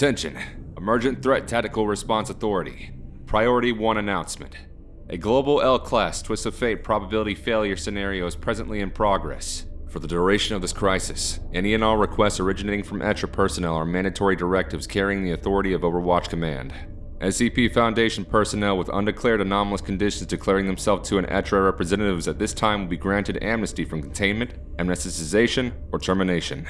Attention. Emergent Threat Tactical Response Authority. Priority 1 announcement. A global L-class twist of fate probability failure scenario is presently in progress. For the duration of this crisis, any and all requests originating from ETTRA personnel are mandatory directives carrying the authority of Overwatch Command. SCP Foundation personnel with undeclared anomalous conditions declaring themselves to an ETTRA representatives at this time will be granted amnesty from containment, amnesticization, or termination.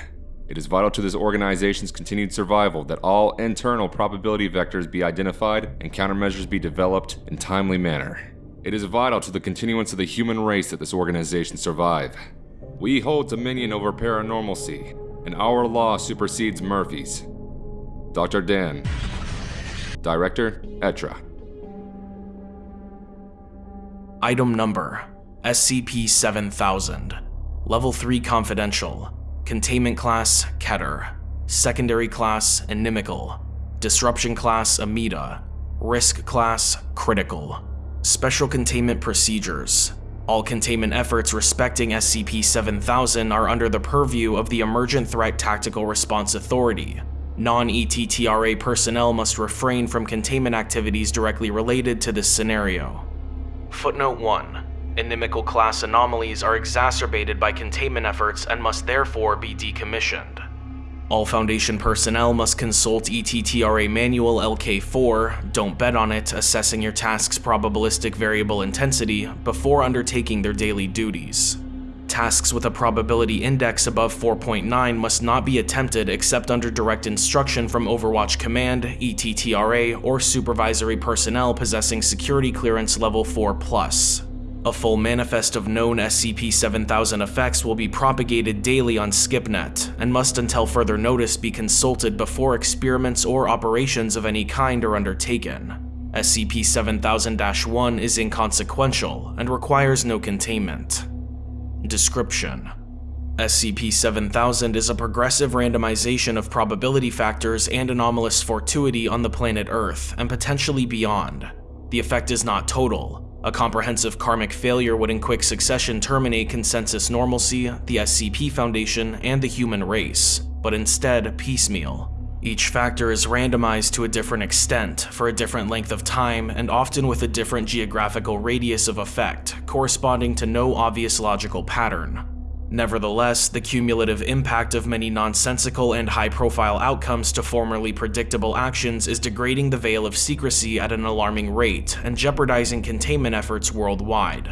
It is vital to this organization's continued survival that all internal probability vectors be identified and countermeasures be developed in timely manner. It is vital to the continuance of the human race that this organization survive. We hold dominion over paranormalcy, and our law supersedes Murphy's. Dr. Dan. Director, ETTRA. Item Number SCP-7000 Level 3 Confidential Containment Class Keter Secondary Class Inimical Disruption Class Amida Risk Class Critical Special Containment Procedures all containment efforts respecting SCP-7000 are under the purview of the Emergent Threat Tactical Response Authority. Non-ETTRA personnel must refrain from containment activities directly related to this scenario. Footnote 1. Inimical class anomalies are exacerbated by containment efforts and must therefore be decommissioned. All Foundation personnel must consult ETTRA Manual LK4, don't bet on it, assessing your task's probabilistic variable intensity before undertaking their daily duties. Tasks with a probability index above 4.9 must not be attempted except under direct instruction from Overwatch Command, ETTRA, or supervisory personnel possessing security clearance level 4+. A full manifest of known SCP-7000 effects will be propagated daily on SkipNet, and must until further notice be consulted before experiments or operations of any kind are undertaken. SCP-7000-1 is inconsequential and requires no containment. Description SCP-7000 is a progressive randomization of probability factors and anomalous fortuity on the planet Earth, and potentially beyond. The effect is not total, a comprehensive karmic failure would in quick succession terminate consensus normalcy, the SCP Foundation, and the human race, but instead piecemeal. Each factor is randomized to a different extent, for a different length of time, and often with a different geographical radius of effect, corresponding to no obvious logical pattern. Nevertheless, the cumulative impact of many nonsensical and high-profile outcomes to formerly predictable actions is degrading the veil of secrecy at an alarming rate and jeopardizing containment efforts worldwide.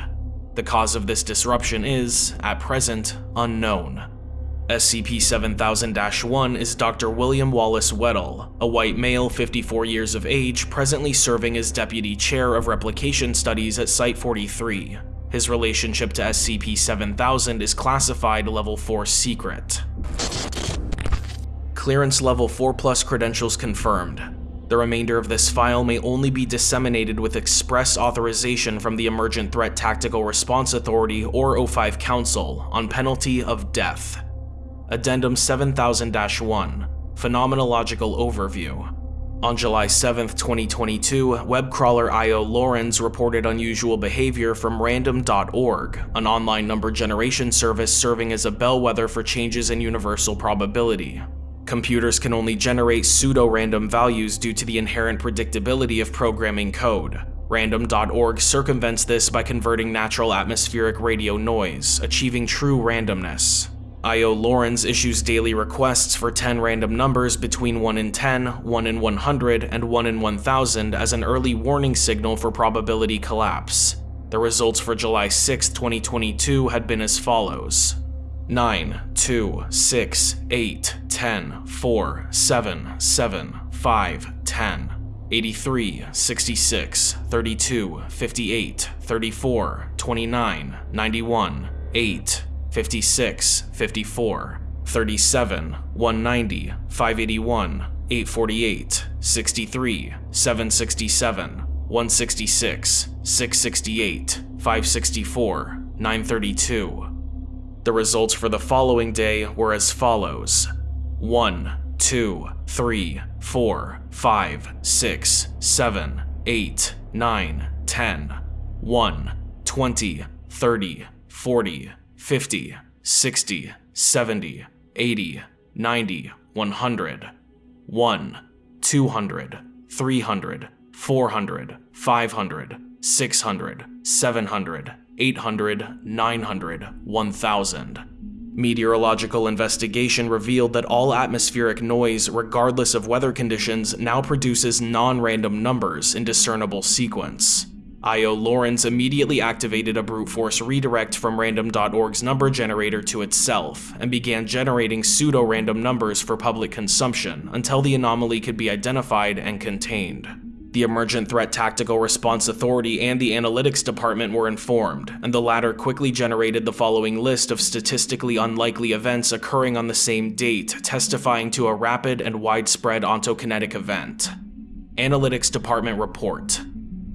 The cause of this disruption is, at present, unknown. SCP-7000-1 is Dr. William Wallace Weddle, a white male 54 years of age presently serving as Deputy Chair of Replication Studies at Site-43. His relationship to SCP-7000 is classified Level 4 Secret. Clearance Level 4 Plus credentials confirmed. The remainder of this file may only be disseminated with express authorization from the Emergent Threat Tactical Response Authority or O5 Council on penalty of death. Addendum 7000-1 Phenomenological Overview on July 7, 2022, web crawler IO Lawrence reported unusual behavior from Random.org, an online number generation service serving as a bellwether for changes in universal probability. Computers can only generate pseudo-random values due to the inherent predictability of programming code. Random.org circumvents this by converting natural atmospheric radio noise, achieving true randomness. IO Lawrence issues daily requests for 10 random numbers between 1 in 10, 1 in 100, and 1 in 1000 as an early warning signal for probability collapse. The results for July 6, 2022 had been as follows. 9, 2, 6, 8, 10, 4, 7, 7, 5, 10, 83, 66, 32, 58, 34, 29, 91, 8, 56, 54, 37, 190, 581, 848, 63, 767, 166, 668, 564, 932. The results for the following day were as follows 1, 2, 3, 4, 5, 6, 7, 8, 9, 10, 1, 20, 30, 40, 50, 60, 70, 80, 90, 100, 1, 200, 300, 400, 500, 600, 700, 800, 900, 1000. Meteorological investigation revealed that all atmospheric noise, regardless of weather conditions, now produces non-random numbers in discernible sequence. IO Lawrence immediately activated a brute force redirect from random.org's number generator to itself, and began generating pseudo-random numbers for public consumption until the anomaly could be identified and contained. The Emergent Threat Tactical Response Authority and the Analytics Department were informed, and the latter quickly generated the following list of statistically unlikely events occurring on the same date, testifying to a rapid and widespread ontokinetic event. Analytics Department Report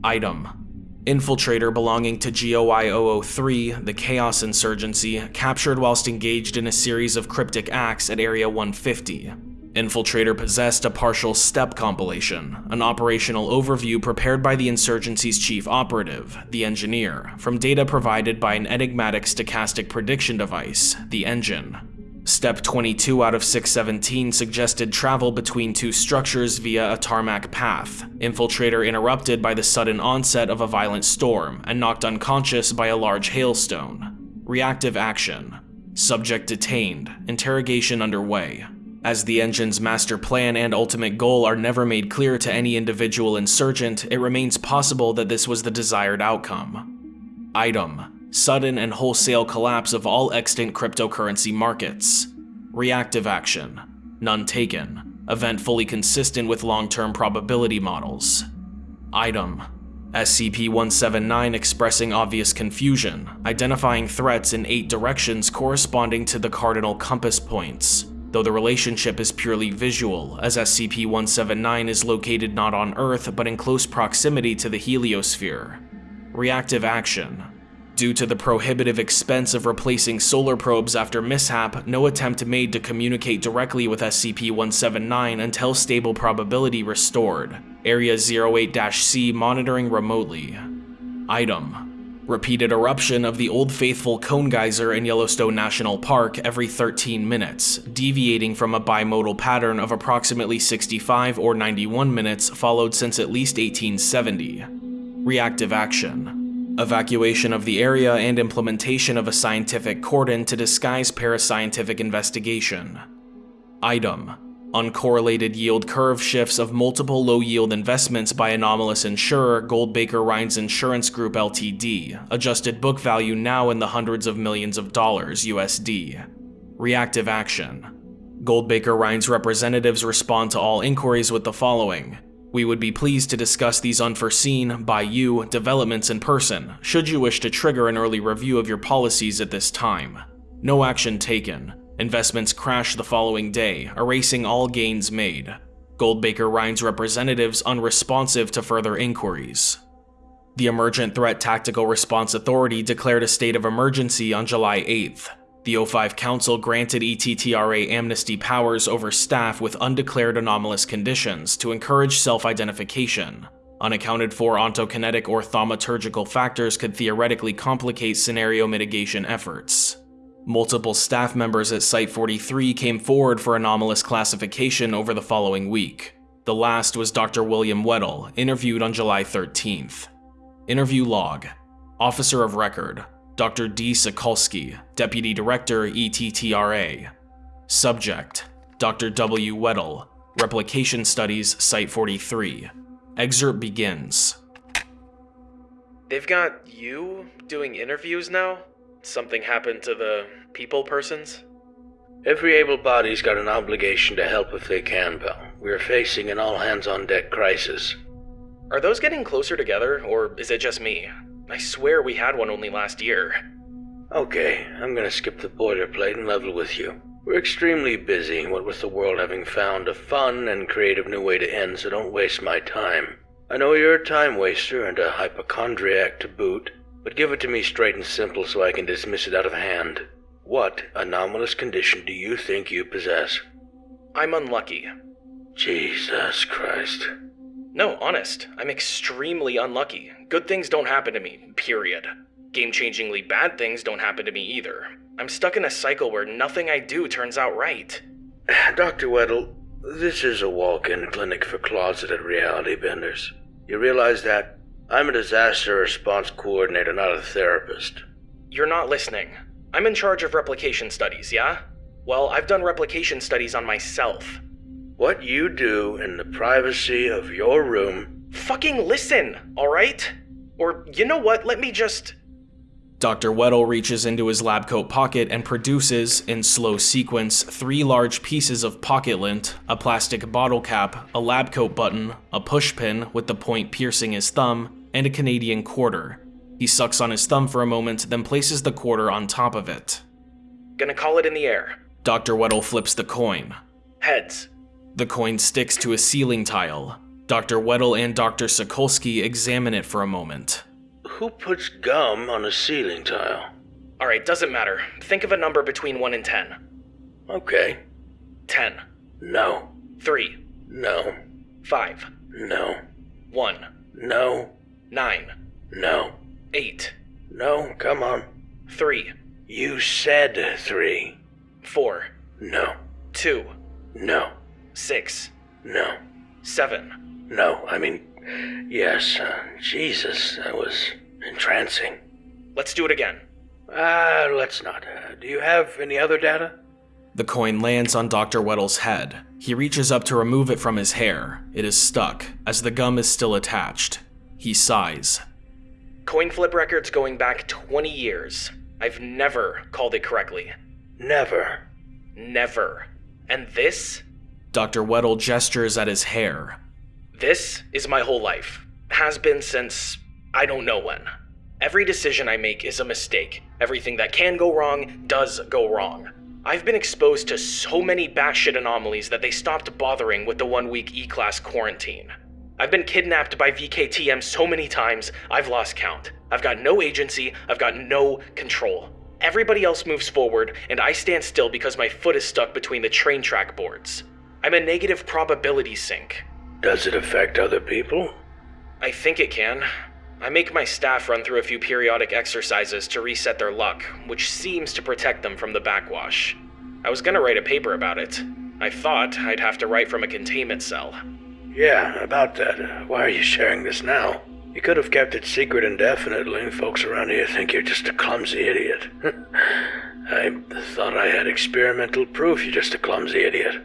Item Infiltrator belonging to GOI 003, the Chaos Insurgency, captured whilst engaged in a series of cryptic acts at Area 150. Infiltrator possessed a partial step compilation, an operational overview prepared by the insurgency's chief operative, the engineer, from data provided by an enigmatic stochastic prediction device, the engine. Step 22 out of 617 suggested travel between two structures via a tarmac path. Infiltrator interrupted by the sudden onset of a violent storm and knocked unconscious by a large hailstone. Reactive action. Subject detained. Interrogation underway. As the engine's master plan and ultimate goal are never made clear to any individual insurgent, it remains possible that this was the desired outcome. Item sudden and wholesale collapse of all extant cryptocurrency markets. Reactive action, none taken, event fully consistent with long-term probability models. Item, SCP-179 expressing obvious confusion, identifying threats in eight directions corresponding to the cardinal compass points, though the relationship is purely visual, as SCP-179 is located not on Earth but in close proximity to the heliosphere. Reactive action, Due to the prohibitive expense of replacing solar probes after mishap, no attempt made to communicate directly with SCP-179 until stable probability restored. Area 08-C monitoring remotely. Item. Repeated eruption of the Old Faithful Cone Geyser in Yellowstone National Park every 13 minutes, deviating from a bimodal pattern of approximately 65 or 91 minutes followed since at least 1870. Reactive action evacuation of the area, and implementation of a scientific cordon to disguise parascientific investigation. Item Uncorrelated yield curve shifts of multiple low-yield investments by anomalous insurer Goldbaker Reinz Insurance Group Ltd, adjusted book value now in the hundreds of millions of dollars USD. Reactive action. Goldbaker Reinz representatives respond to all inquiries with the following. We would be pleased to discuss these unforeseen, by you, developments in person, should you wish to trigger an early review of your policies at this time. No action taken. Investments crash the following day, erasing all gains made. Goldbaker Reinz representatives unresponsive to further inquiries. The Emergent Threat Tactical Response Authority declared a state of emergency on July 8th. The O5 Council granted ETTRA amnesty powers over staff with undeclared anomalous conditions to encourage self-identification. Unaccounted for ontokinetic or thaumaturgical factors could theoretically complicate scenario mitigation efforts. Multiple staff members at Site-43 came forward for anomalous classification over the following week. The last was Dr. William Weddle, interviewed on July 13th. Interview log. Officer of Record, Dr. D. Sokolsky, Deputy Director, ETTRA. Subject, Dr. W. Weddle, Replication Studies, Site 43. Excerpt begins. They've got you doing interviews now? Something happened to the people persons? Every able body's got an obligation to help if they can, pal. We're facing an all hands on deck crisis. Are those getting closer together, or is it just me? I swear we had one only last year. Okay, I'm gonna skip the boilerplate and level with you. We're extremely busy, what with the world having found a fun and creative new way to end, so don't waste my time. I know you're a time waster and a hypochondriac to boot, but give it to me straight and simple so I can dismiss it out of hand. What anomalous condition do you think you possess? I'm unlucky. Jesus Christ. No, honest, I'm extremely unlucky. Good things don't happen to me, period. Game changingly bad things don't happen to me either. I'm stuck in a cycle where nothing I do turns out right. Dr. Weddle, this is a walk in clinic for closeted reality benders. You realize that? I'm a disaster response coordinator, not a therapist. You're not listening. I'm in charge of replication studies, yeah? Well, I've done replication studies on myself. What you do in the privacy of your room. Fucking listen, alright? Or, you know what, let me just. Dr. Weddle reaches into his lab coat pocket and produces, in slow sequence, three large pieces of pocket lint, a plastic bottle cap, a lab coat button, a push pin with the point piercing his thumb, and a Canadian quarter. He sucks on his thumb for a moment, then places the quarter on top of it. Gonna call it in the air. Dr. Weddle flips the coin. Heads. The coin sticks to a ceiling tile. Dr. Weddle and Dr. Sokolsky examine it for a moment. Who puts gum on a ceiling tile? Alright, doesn't matter. Think of a number between 1 and 10. Okay. 10. No. 3. No. 5. No. 1. No. 9. No. 8. No. Come on. 3. You said three. 4. No. 2. No. 6. No. 7. No. I mean, yes. Uh, Jesus, that was entrancing. Let's do it again. Ah, let's not. Uh, do you have any other data? The coin lands on Dr. Weddle's head. He reaches up to remove it from his hair. It is stuck, as the gum is still attached. He sighs. Coin flip records going back 20 years. I've never called it correctly. Never. Never. And this? Dr. Weddle gestures at his hair. This is my whole life. Has been since I don't know when. Every decision I make is a mistake. Everything that can go wrong does go wrong. I've been exposed to so many batshit anomalies that they stopped bothering with the one week E class quarantine. I've been kidnapped by VKTM so many times, I've lost count. I've got no agency, I've got no control. Everybody else moves forward, and I stand still because my foot is stuck between the train track boards. I'm a negative probability sink. Does it affect other people? I think it can. I make my staff run through a few periodic exercises to reset their luck, which seems to protect them from the backwash. I was gonna write a paper about it. I thought I'd have to write from a containment cell. Yeah, about that. Why are you sharing this now? You could have kept it secret indefinitely. Folks around here think you're just a clumsy idiot. I thought I had experimental proof you're just a clumsy idiot.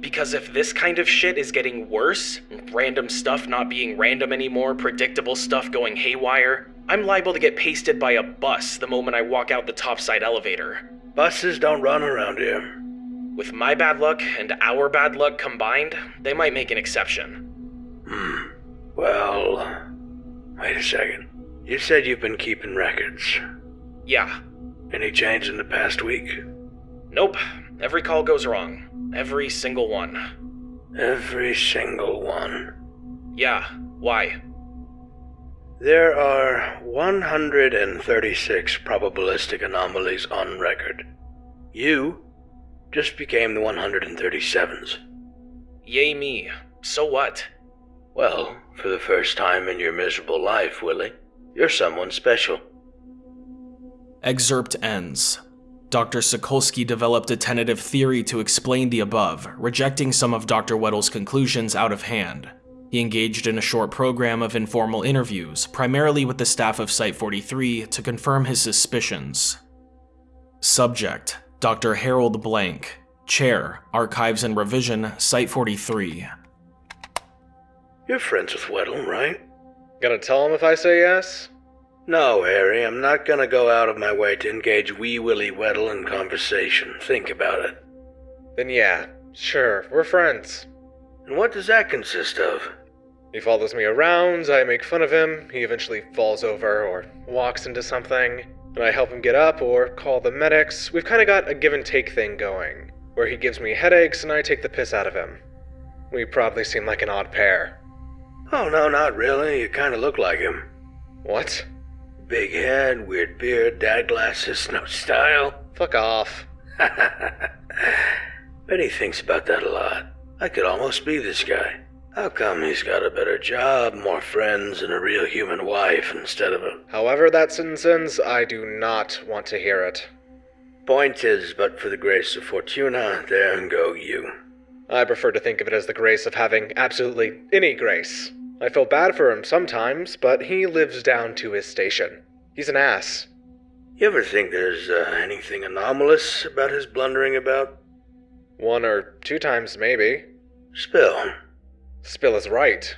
Because if this kind of shit is getting worse, random stuff not being random anymore, predictable stuff going haywire, I'm liable to get pasted by a bus the moment I walk out the topside elevator. Buses don't run around here. With my bad luck and our bad luck combined, they might make an exception. Hmm. Well, wait a second. You said you've been keeping records. Yeah. Any change in the past week? Nope. Every call goes wrong. Every single one. Every single one. Yeah. Why? There are 136 probabilistic anomalies on record. You just became the 137th. Yay me. So what? Well, for the first time in your miserable life, Willie, you're someone special. Excerpt ends. Dr. Sokolsky developed a tentative theory to explain the above, rejecting some of Dr. Weddle's conclusions out of hand. He engaged in a short program of informal interviews, primarily with the staff of Site 43, to confirm his suspicions. Subject Dr. Harold Blank, Chair, Archives and Revision, Site 43. You're friends with Weddle, right? Gonna tell him if I say yes? No, Harry, I'm not gonna go out of my way to engage Wee Willie Weddle in conversation. Think about it. Then yeah, sure, we're friends. And what does that consist of? He follows me around, I make fun of him, he eventually falls over or walks into something, and I help him get up or call the medics. We've kind of got a give and take thing going, where he gives me headaches and I take the piss out of him. We probably seem like an odd pair. Oh, no, not really. You kinda look like him. What? Big head, weird beard, dad glasses, no style. Fuck off. Bet he thinks about that a lot. I could almost be this guy. How come he's got a better job, more friends, and a real human wife instead of a. However that sentence ends, I do not want to hear it. Point is, but for the grace of Fortuna, there and go you. I prefer to think of it as the grace of having absolutely any grace. I feel bad for him sometimes, but he lives down to his station. He's an ass. You ever think there's uh, anything anomalous about his blundering about? One or two times, maybe. Spill. Spill is right.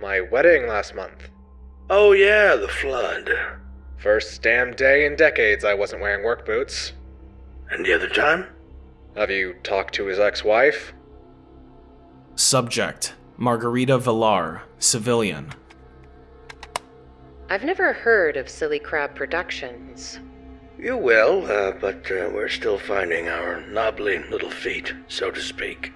My wedding last month. Oh, yeah, the flood. First damn day in decades I wasn't wearing work boots. And the other time? Have you talked to his ex wife? Subject Margarita Villar, civilian. I've never heard of Silly Crab Productions. You will, uh, but uh, we're still finding our knobbly little feet, so to speak.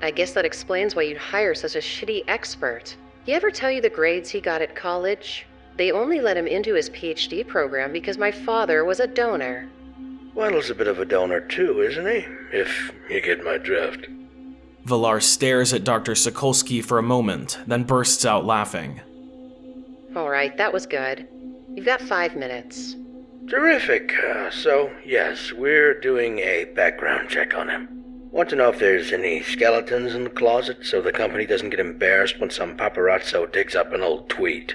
I guess that explains why you'd hire such a shitty expert. He ever tell you the grades he got at college? They only let him into his PhD program because my father was a donor. Weddle's a bit of a donor too, isn't he? If you get my drift. Villar stares at Dr. Sokolsky for a moment, then bursts out laughing. All right, that was good. You've got five minutes. Terrific. Uh, so, yes, we're doing a background check on him. Want to know if there's any skeletons in the closet so the company doesn't get embarrassed when some paparazzo digs up an old tweet.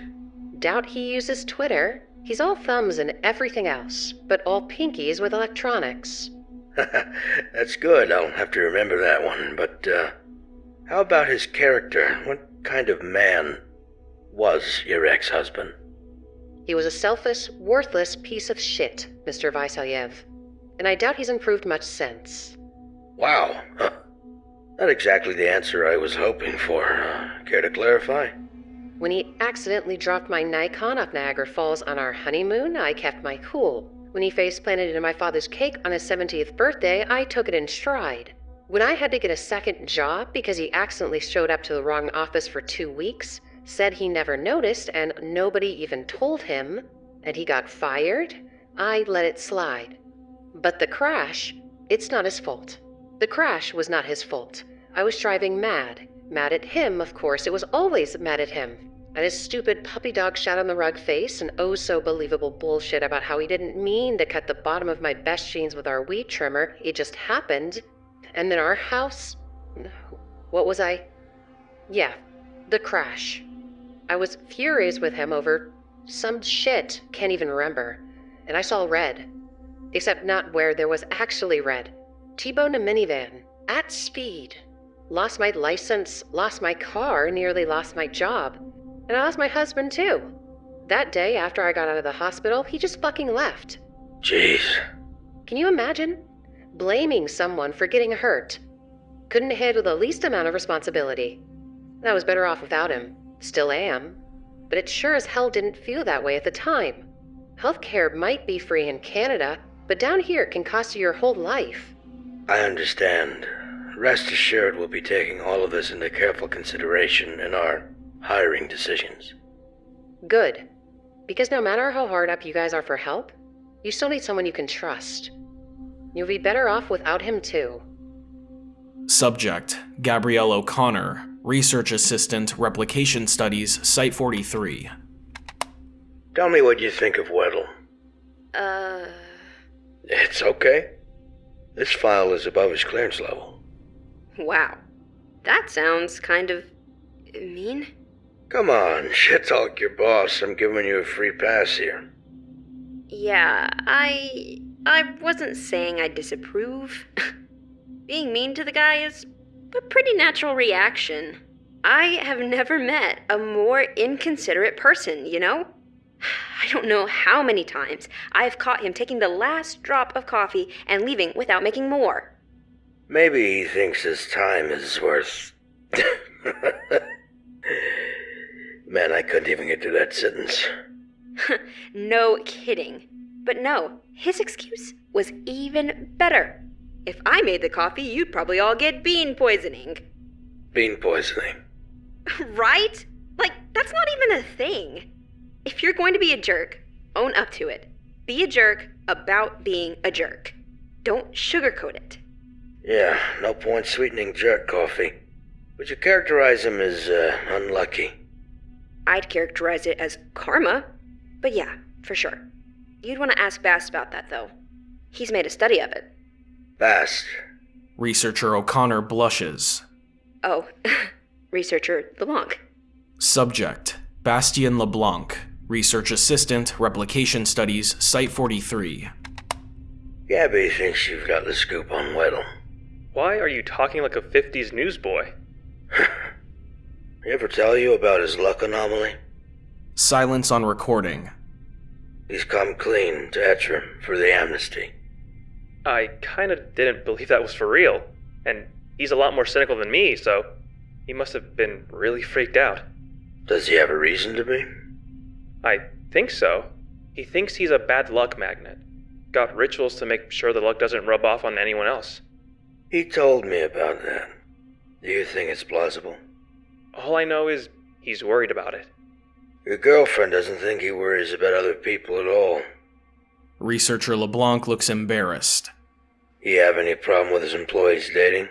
Doubt he uses Twitter. He's all thumbs and everything else, but all pinkies with electronics. That's good. I'll have to remember that one. But, uh, how about his character? What kind of man was your ex husband? He was a selfish, worthless piece of shit, Mr. Vasilyev. And I doubt he's improved much since. Wow. Huh. Not exactly the answer I was hoping for. Uh, care to clarify? When he accidentally dropped my Nikon off Niagara Falls on our honeymoon, I kept my cool. When he face planted into my father's cake on his 70th birthday, I took it in stride. When I had to get a second job because he accidentally showed up to the wrong office for two weeks, said he never noticed and nobody even told him, and he got fired, I let it slide. But the crash, it's not his fault. The crash was not his fault. I was driving mad. Mad at him, of course. It was always mad at him. And his stupid puppy dog shot on the rug face and oh so believable bullshit about how he didn't mean to cut the bottom of my best jeans with our weed trimmer. It just happened. And then our house. What was I? Yeah, the crash. I was furious with him over some shit, can't even remember. And I saw red. Except not where there was actually red. T-boned a minivan. At speed. Lost my license, lost my car, nearly lost my job. And I lost my husband too. That day after I got out of the hospital, he just fucking left. Jeez. Can you imagine? Blaming someone for getting hurt. Couldn't handle the least amount of responsibility. I was better off without him. Still am. But it sure as hell didn't feel that way at the time. Healthcare might be free in Canada, but down here it can cost you your whole life. I understand. Rest assured we'll be taking all of this into careful consideration in our hiring decisions. Good. Because no matter how hard up you guys are for help, you still need someone you can trust. You'll be better off without him, too. Subject Gabrielle O'Connor, Research Assistant, Replication Studies, Site 43. Tell me what you think of Weddle. Uh. It's okay. This file is above his clearance level. Wow. That sounds kind of mean. Come on, shit talk your boss. I'm giving you a free pass here. Yeah, I. I wasn't saying I disapprove. Being mean to the guy is a pretty natural reaction. I have never met a more inconsiderate person, you know? I don't know how many times I've caught him taking the last drop of coffee and leaving without making more. Maybe he thinks his time is worth. Man, I couldn't even get through that sentence. no kidding. But no, his excuse was even better. If I made the coffee, you'd probably all get bean poisoning. Bean poisoning. right? Like, that's not even a thing. If you're going to be a jerk, own up to it. Be a jerk about being a jerk. Don't sugarcoat it. Yeah, no point sweetening jerk coffee. Would you characterize him as uh, unlucky? I'd characterize it as karma. But yeah, for sure. You'd want to ask Bast about that, though. He's made a study of it. Bast. Researcher O'Connor blushes. Oh, researcher LeBlanc. Subject Bastien LeBlanc, Research Assistant, Replication Studies, Site 43. Gabby thinks you've got the scoop on Weddle. Why are you talking like a 50s newsboy? He ever tell you about his luck anomaly? Silence on recording. He's come clean to Etrim for the amnesty. I kinda didn't believe that was for real. And he's a lot more cynical than me, so he must have been really freaked out. Does he have a reason to be? I think so. He thinks he's a bad luck magnet. Got rituals to make sure the luck doesn't rub off on anyone else. He told me about that. Do you think it's plausible? All I know is he's worried about it. Your girlfriend doesn't think he worries about other people at all. Researcher LeBlanc looks embarrassed. He have any problem with his employees dating?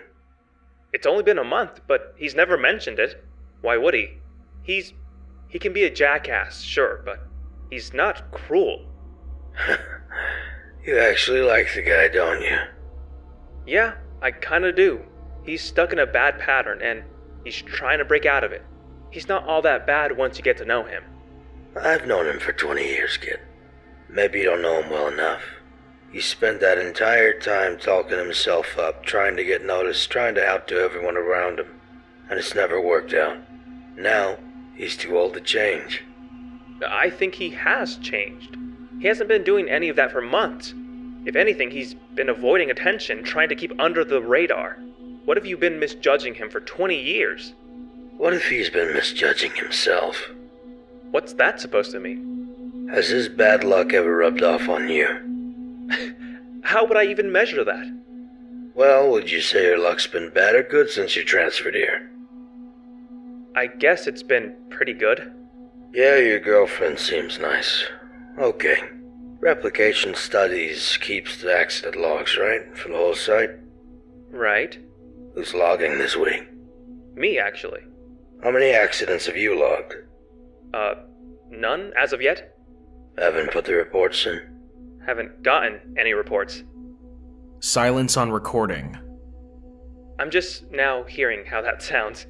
It's only been a month, but he's never mentioned it. Why would he? He's. He can be a jackass, sure, but he's not cruel. You actually like the guy, don't you? Yeah, I kinda do. He's stuck in a bad pattern and he's trying to break out of it. He's not all that bad once you get to know him. I've known him for 20 years, kid. Maybe you don't know him well enough. He spent that entire time talking himself up, trying to get noticed, trying to outdo everyone around him. And it's never worked out. Now, he's too old to change. I think he has changed. He hasn't been doing any of that for months. If anything, he's been avoiding attention, trying to keep under the radar. What have you been misjudging him for 20 years? What if he's been misjudging himself? What's that supposed to mean? Has his bad luck ever rubbed off on you? How would I even measure that? Well, would you say your luck's been bad or good since you transferred here? I guess it's been pretty good. Yeah, your girlfriend seems nice. Okay. Replication Studies keeps the accident logs, right? For the whole site? Right? Who's logging this week? Me, actually. How many accidents have you logged? Uh, none as of yet? Haven't put the reports in. Haven't gotten any reports. Silence on recording. I'm just now hearing how that sounds.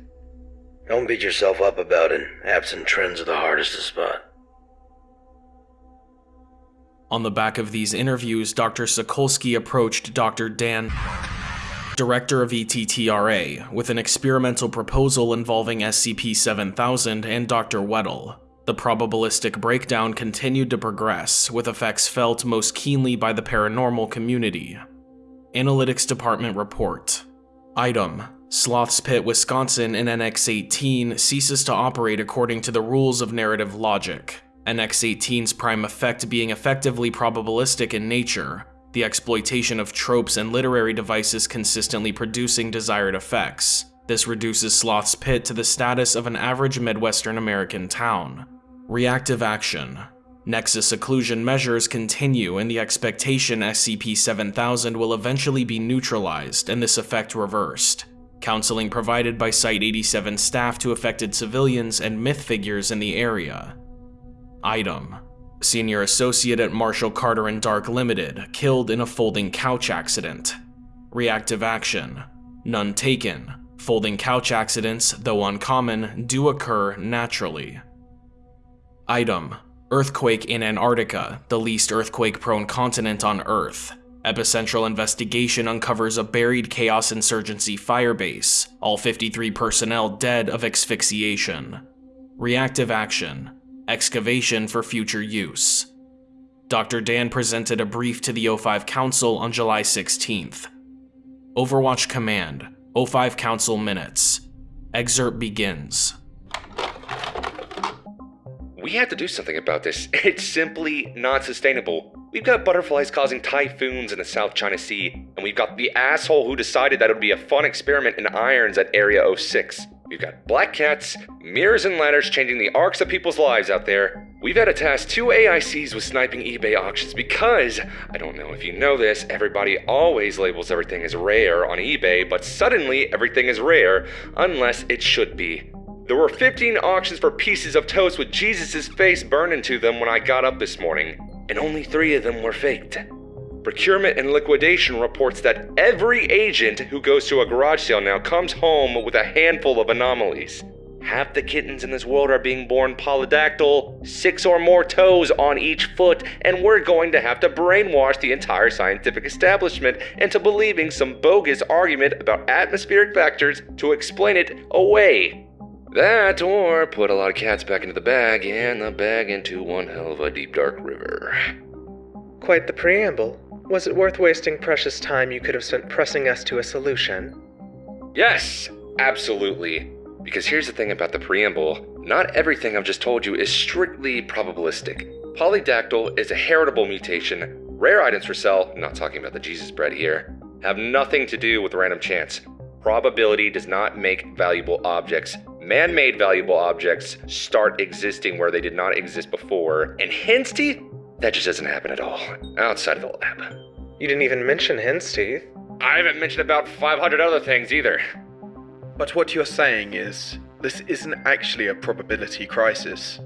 Don't beat yourself up about it. Absent trends are the hardest to spot. On the back of these interviews, Dr. Sokolsky approached Dr. Dan, director of ETTRA, with an experimental proposal involving SCP 7000 and Dr. Weddle. The probabilistic breakdown continued to progress, with effects felt most keenly by the paranormal community. Analytics Department Report Item Sloth's Pit, Wisconsin in NX 18 ceases to operate according to the rules of narrative logic. NX 18's prime effect being effectively probabilistic in nature, the exploitation of tropes and literary devices consistently producing desired effects. This reduces Sloth's Pit to the status of an average Midwestern American town. Reactive action. Nexus occlusion measures continue in the expectation SCP-7000 will eventually be neutralized and this effect reversed. Counseling provided by Site-87 staff to affected civilians and myth figures in the area. Item. Senior Associate at Marshall Carter and Dark Limited, killed in a folding couch accident. Reactive action. None taken. Folding couch accidents, though uncommon, do occur naturally. Item. Earthquake in Antarctica, the least earthquake-prone continent on Earth. Epicentral investigation uncovers a buried Chaos Insurgency firebase, all 53 personnel dead of asphyxiation. Reactive action. Excavation for future use. Dr. Dan presented a brief to the O5 Council on July 16th. Overwatch Command, O5 Council Minutes. Excerpt begins. We have to do something about this. It's simply not sustainable. We've got butterflies causing typhoons in the South China Sea, and we've got the asshole who decided that it would be a fun experiment in irons at Area 06. We've got black cats, mirrors, and ladders changing the arcs of people's lives out there. We've had to task two AICs with sniping eBay auctions because, I don't know if you know this, everybody always labels everything as rare on eBay, but suddenly everything is rare unless it should be. There were 15 auctions for pieces of toast with Jesus' face burned into them when I got up this morning, and only three of them were faked. Procurement and liquidation reports that every agent who goes to a garage sale now comes home with a handful of anomalies. Half the kittens in this world are being born polydactyl, six or more toes on each foot, and we're going to have to brainwash the entire scientific establishment into believing some bogus argument about atmospheric factors to explain it away. That, or put a lot of cats back into the bag, and the bag into one hell of a deep dark river. Quite the preamble. Was it worth wasting precious time you could have spent pressing us to a solution? Yes, absolutely. Because here's the thing about the preamble not everything I've just told you is strictly probabilistic. Polydactyl is a heritable mutation. Rare items for sale, not talking about the Jesus bread here, have nothing to do with random chance. Probability does not make valuable objects. Man made valuable objects start existing where they did not exist before, and hen's teeth? That just doesn't happen at all, outside of the lab. You didn't even mention hen's teeth. I haven't mentioned about 500 other things either. But what you're saying is, this isn't actually a probability crisis.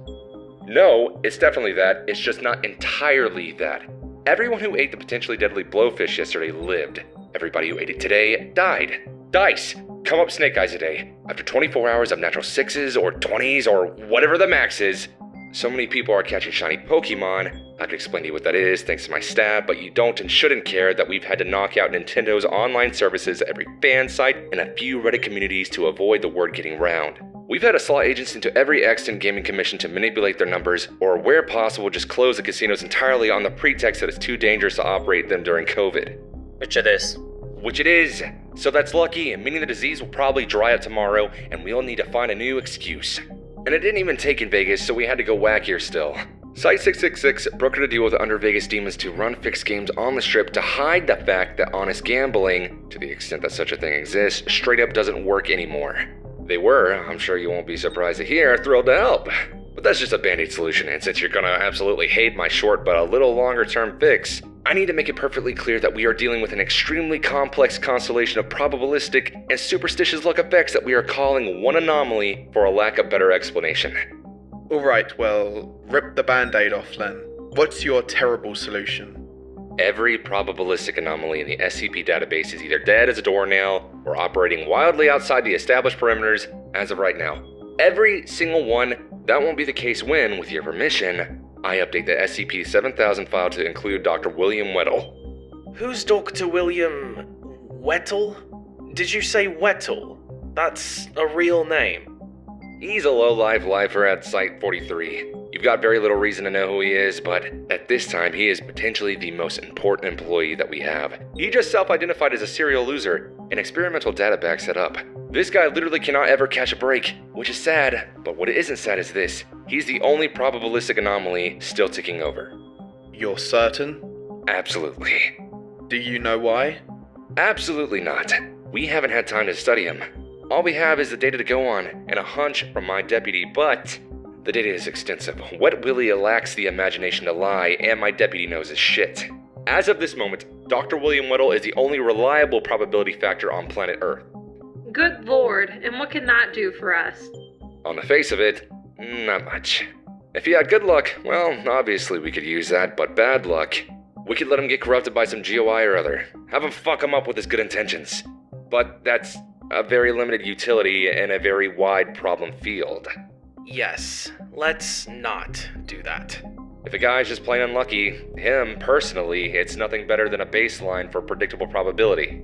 No, it's definitely that. It's just not entirely that. Everyone who ate the potentially deadly blowfish yesterday lived. Everybody who ate it today died. Dice! Come up snake eyes a day. After 24 hours of natural sixes or 20s or whatever the max is, so many people are catching shiny Pokemon. I can explain to you what that is thanks to my staff, but you don't and shouldn't care that we've had to knock out Nintendo's online services every fan site and a few Reddit communities to avoid the word getting round. We've had to slot agents into every extant gaming commission to manipulate their numbers, or where possible, just close the casinos entirely on the pretext that it's too dangerous to operate them during COVID. Which it is. Which it is. So that's lucky, and meaning the disease will probably dry up tomorrow, and we'll need to find a new excuse. And it didn't even take in Vegas, so we had to go wackier still. Site 666 brokered a deal with Under Vegas Demons to run fixed games on the strip to hide the fact that honest gambling, to the extent that such a thing exists, straight up doesn't work anymore. They were, I'm sure you won't be surprised to hear, thrilled to help. But that's just a band aid solution, and since you're gonna absolutely hate my short but a little longer term fix, I need to make it perfectly clear that we are dealing with an extremely complex constellation of probabilistic and superstitious luck effects that we are calling one anomaly for a lack of better explanation. Alright, well, rip the band aid off, Len. What's your terrible solution? Every probabilistic anomaly in the SCP database is either dead as a doornail or operating wildly outside the established perimeters as of right now. Every single one, that won't be the case when, with your permission, I update the SCP 7000 file to include Dr. William Weddle. Who's Dr. William Wettle? Did you say Wettle? That's a real name. He's a low-life lifer at Site 43. You've got very little reason to know who he is, but at this time, he is potentially the most important employee that we have. He just self-identified as a serial loser, and experimental data backs that up. This guy literally cannot ever catch a break, which is sad, but what isn't sad is this. He's the only probabilistic anomaly still ticking over. You're certain? Absolutely. Do you know why? Absolutely not. We haven't had time to study him. All we have is the data to go on, and a hunch from my deputy, but the data is extensive. Wet Willie lacks the imagination to lie, and my deputy knows his shit. As of this moment, Dr. William Weddle is the only reliable probability factor on planet Earth. Good lord, and what can that do for us? On the face of it, not much. If he had good luck, well, obviously we could use that, but bad luck, we could let him get corrupted by some GOI or other. Have him fuck him up with his good intentions. But that's a very limited utility in a very wide problem field. Yes, let's not do that. If a guy's just plain unlucky, him, personally, it's nothing better than a baseline for predictable probability.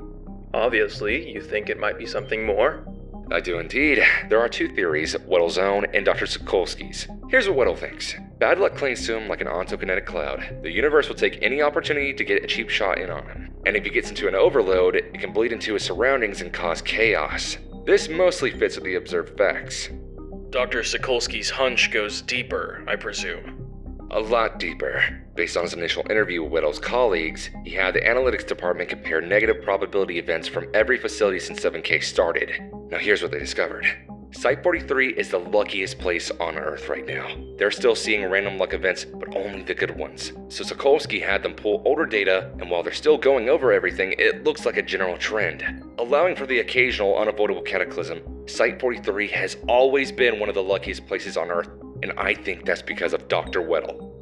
Obviously, you think it might be something more? I do indeed. There are two theories, Weddle's own and Dr. Sokolsky's. Here's what Weddle thinks. Bad luck clings to him like an ontokinetic cloud. The universe will take any opportunity to get a cheap shot in on him. And if he gets into an overload, it can bleed into his surroundings and cause chaos. This mostly fits with the observed facts. Dr. Sokolsky's hunch goes deeper, I presume. A lot deeper. Based on his initial interview with Weddle's colleagues, he had the analytics department compare negative probability events from every facility since 7K started. Now here's what they discovered. Site 43 is the luckiest place on Earth right now. They're still seeing random luck events, but only the good ones. So Sokolsky had them pull older data, and while they're still going over everything, it looks like a general trend. Allowing for the occasional unavoidable cataclysm, Site 43 has always been one of the luckiest places on Earth, and I think that's because of Dr. Weddle.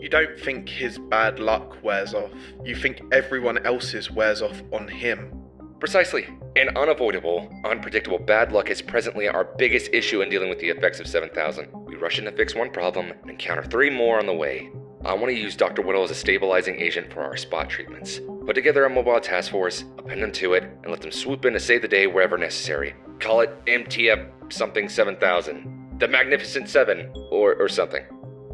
You don't think his bad luck wears off. You think everyone else's wears off on him. Precisely. And unavoidable, unpredictable bad luck is presently our biggest issue in dealing with the effects of 7000. We rush in to fix one problem and encounter three more on the way. I want to use Dr. Whittle as a stabilizing agent for our spot treatments. Put together a mobile task force, append them to it, and let them swoop in to save the day wherever necessary. Call it MTF something 7000. The Magnificent Seven, or, or something.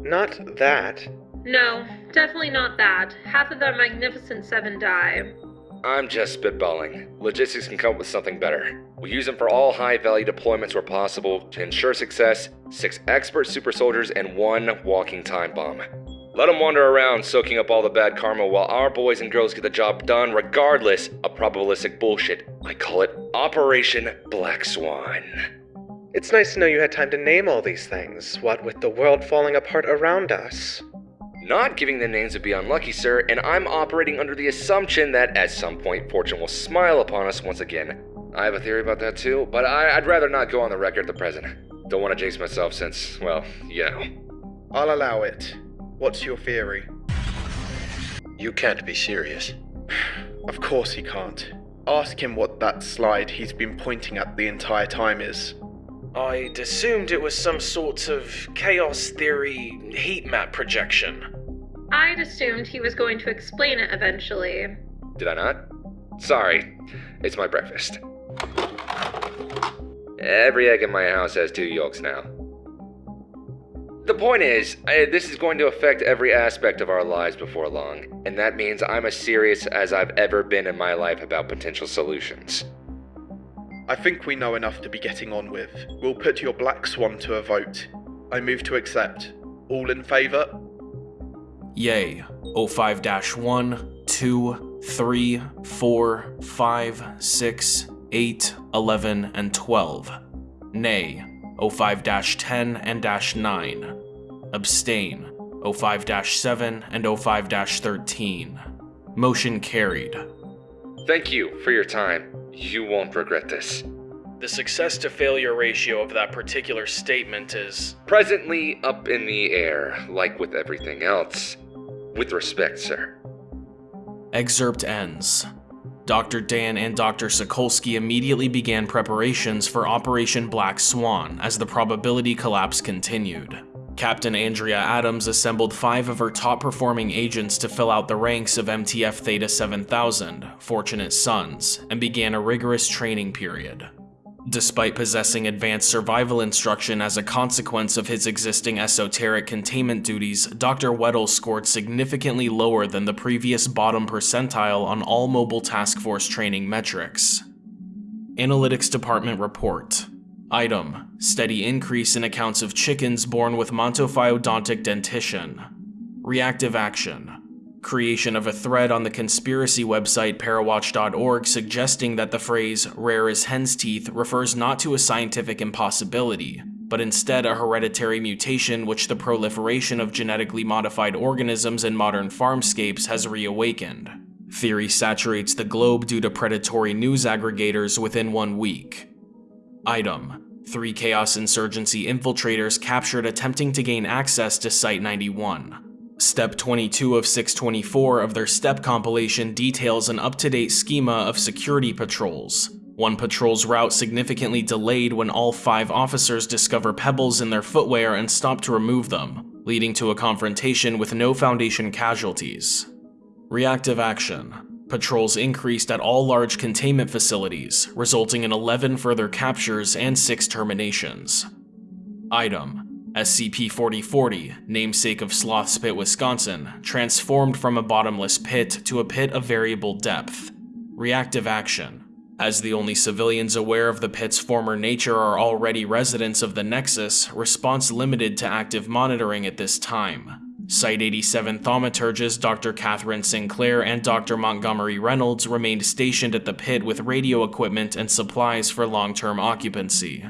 Not that. No, definitely not that. Half of the Magnificent Seven die. I'm just spitballing. Logistics can come up with something better. We use them for all high value deployments where possible to ensure success, six expert super soldiers, and one walking time bomb. Let them wander around soaking up all the bad karma while our boys and girls get the job done regardless of probabilistic bullshit. I call it Operation Black Swan. It's nice to know you had time to name all these things, what with the world falling apart around us. Not giving them names would be unlucky, sir, and I'm operating under the assumption that at some point fortune will smile upon us once again. I have a theory about that too, but I, would rather not go on the record at the present. Don't want to jinx myself since, well, you know. I'll allow it. What's your theory? You can't be serious. Of course he can't. Ask him what that slide he's been pointing at the entire time is. I'd assumed it was some sort of chaos theory heat map projection. I'd assumed he was going to explain it eventually. Did I not? Sorry, it's my breakfast. Every egg in my house has two yolks now. The point is, uh, this is going to affect every aspect of our lives before long, and that means I'm as serious as I've ever been in my life about potential solutions. I think we know enough to be getting on with. We'll put your Black Swan to a vote. I move to accept. All in favour? Yay. 05 1, 2, 3, 4, 5, 6, 8, 11, and 12. Nay. 05 10 and dash 9. Abstain. 05 7 and 05 13. Motion carried. Thank you for your time. You won't regret this. The success to failure ratio of that particular statement is presently up in the air, like with everything else. With respect, sir. Excerpt ends. Dr. Dan and Dr. Sokolsky immediately began preparations for Operation Black Swan as the probability collapse continued. Captain Andrea Adams assembled five of her top performing agents to fill out the ranks of MTF Theta 7000, Fortunate Sons, and began a rigorous training period. Despite possessing advanced survival instruction as a consequence of his existing esoteric containment duties, Dr. Weddle scored significantly lower than the previous bottom percentile on all mobile task force training metrics. Analytics Department Report Item, steady increase in accounts of chickens born with montophyodontic dentition. Reactive action, creation of a thread on the conspiracy website parawatch.org suggesting that the phrase rare as hen's teeth refers not to a scientific impossibility, but instead a hereditary mutation which the proliferation of genetically modified organisms in modern farmscapes has reawakened. Theory saturates the globe due to predatory news aggregators within one week. Item. Three Chaos Insurgency infiltrators captured attempting to gain access to Site-91. Step 22 of 624 of their step compilation details an up-to-date schema of security patrols. One patrol's route significantly delayed when all five officers discover pebbles in their footwear and stop to remove them, leading to a confrontation with no Foundation casualties. Reactive action. Patrols increased at all large containment facilities, resulting in 11 further captures and 6 terminations. Item. SCP-4040, namesake of Sloth's Pit, Wisconsin, transformed from a bottomless pit to a pit of variable depth. Reactive action. As the only civilians aware of the pit's former nature are already residents of the Nexus, response limited to active monitoring at this time. Site 87 thaumaturgist Dr. Catherine Sinclair and Dr. Montgomery Reynolds remained stationed at the pit with radio equipment and supplies for long-term occupancy.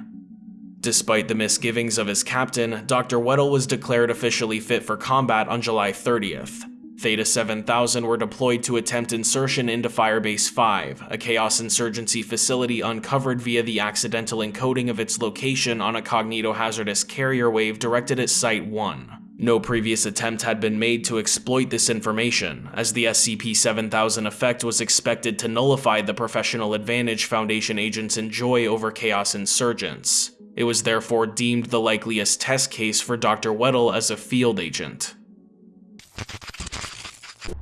Despite the misgivings of his captain, Dr. Weddle was declared officially fit for combat on July 30th. Theta 7000 were deployed to attempt insertion into Firebase 5, a Chaos Insurgency facility uncovered via the accidental encoding of its location on a cognitohazardous carrier wave directed at Site 1. No previous attempt had been made to exploit this information, as the SCP-7000 effect was expected to nullify the professional advantage Foundation agents enjoy over Chaos insurgents. It was therefore deemed the likeliest test case for Dr. Weddle as a field agent.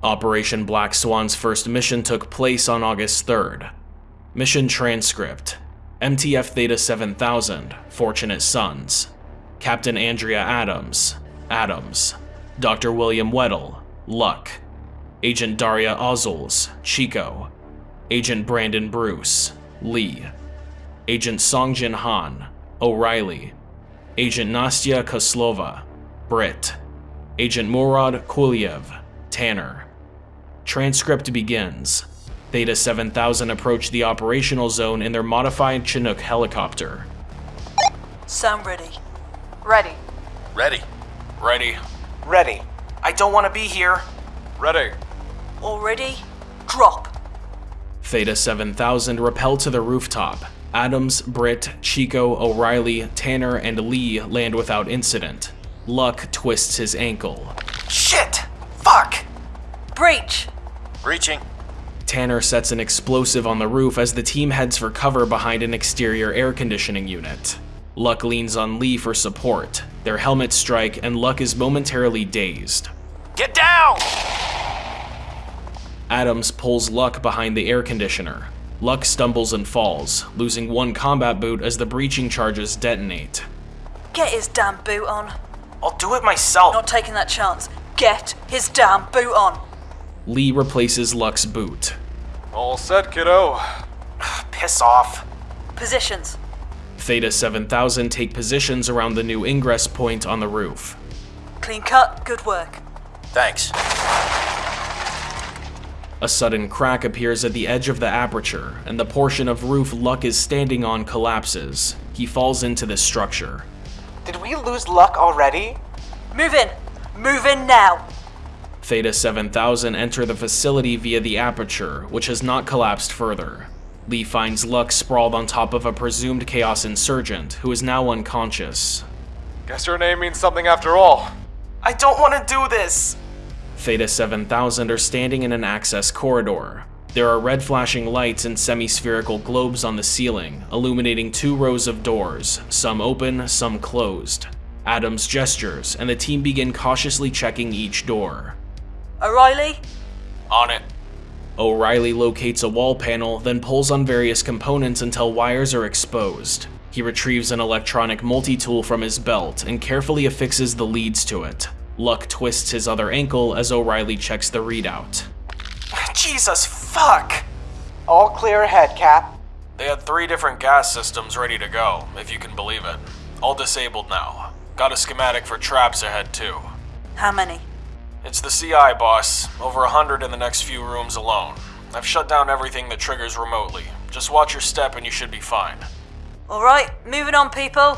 Operation Black Swan's first mission took place on August 3rd. Mission transcript MTF Theta 7000, Fortunate Sons. Captain Andrea Adams, Adams. Dr. William Weddle, Luck. Agent Daria Ozzles, Chico. Agent Brandon Bruce, Lee. Agent Songjin Han, O'Reilly. Agent Nastya Koslova, Britt. Agent Murad Kuliev, Tanner. Transcript begins. Theta 7000 approached the operational zone in their modified Chinook helicopter. Sound ready. Ready. Ready. Ready. Ready. I don't want to be here. Ready. Already? Drop. Theta 7000 rappelled to the rooftop. Adams, Britt, Chico, O'Reilly, Tanner, and Lee land without incident. Luck twists his ankle. Shit! Fuck! Breach. Breaching. Tanner sets an explosive on the roof as the team heads for cover behind an exterior air conditioning unit. Luck leans on Lee for support. Their helmets strike, and Luck is momentarily dazed. Get down! Adams pulls Luck behind the air conditioner. Luck stumbles and falls, losing one combat boot as the breaching charges detonate. Get his damn boot on. I'll do it myself. Not taking that chance. Get his damn boot on. Lee replaces Luck's boot. All set, kiddo. Piss off. Positions. Theta 7000 take positions around the new ingress point on the roof. Clean cut. Good work. Thanks. A sudden crack appears at the edge of the aperture, and the portion of roof Luck is standing on collapses. He falls into the structure. Did we lose luck already? Move in. Move in now. Theta 7000 enter the facility via the aperture, which has not collapsed further. Lee finds Luck sprawled on top of a presumed Chaos insurgent, who is now unconscious. Guess her name means something after all. I don't want to do this. Theta 7000 are standing in an access corridor. There are red flashing lights and semi-spherical globes on the ceiling, illuminating two rows of doors, some open, some closed. Adams gestures, and the team begin cautiously checking each door. O'Reilly. On it. O'Reilly locates a wall panel, then pulls on various components until wires are exposed. He retrieves an electronic multi-tool from his belt and carefully affixes the leads to it. Luck twists his other ankle as O'Reilly checks the readout. Jesus fuck! All clear ahead, Cap. They had three different gas systems ready to go, if you can believe it. All disabled now. Got a schematic for traps ahead too. How many? It's the CI, boss. Over a hundred in the next few rooms alone. I've shut down everything that triggers remotely. Just watch your step and you should be fine. All right. Moving on, people.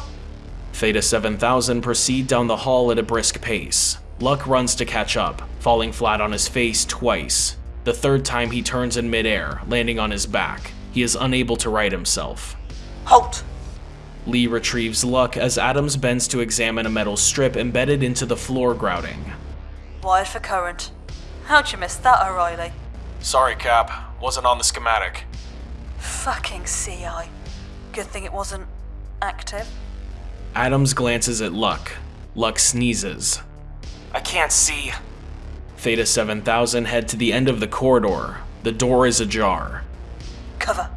Theta 7000 proceed down the hall at a brisk pace. Luck runs to catch up, falling flat on his face twice. The third time he turns in midair, landing on his back. He is unable to right himself. Halt. Lee retrieves Luck as Adams bends to examine a metal strip embedded into the floor grouting. Wired for current. How'd you miss that, O'Reilly? Sorry, Cap. Wasn't on the schematic. Fucking CI. Good thing it wasn't active. Adams glances at Luck. Luck sneezes. I can't see. Theta 7000 head to the end of the corridor. The door is ajar. Cover.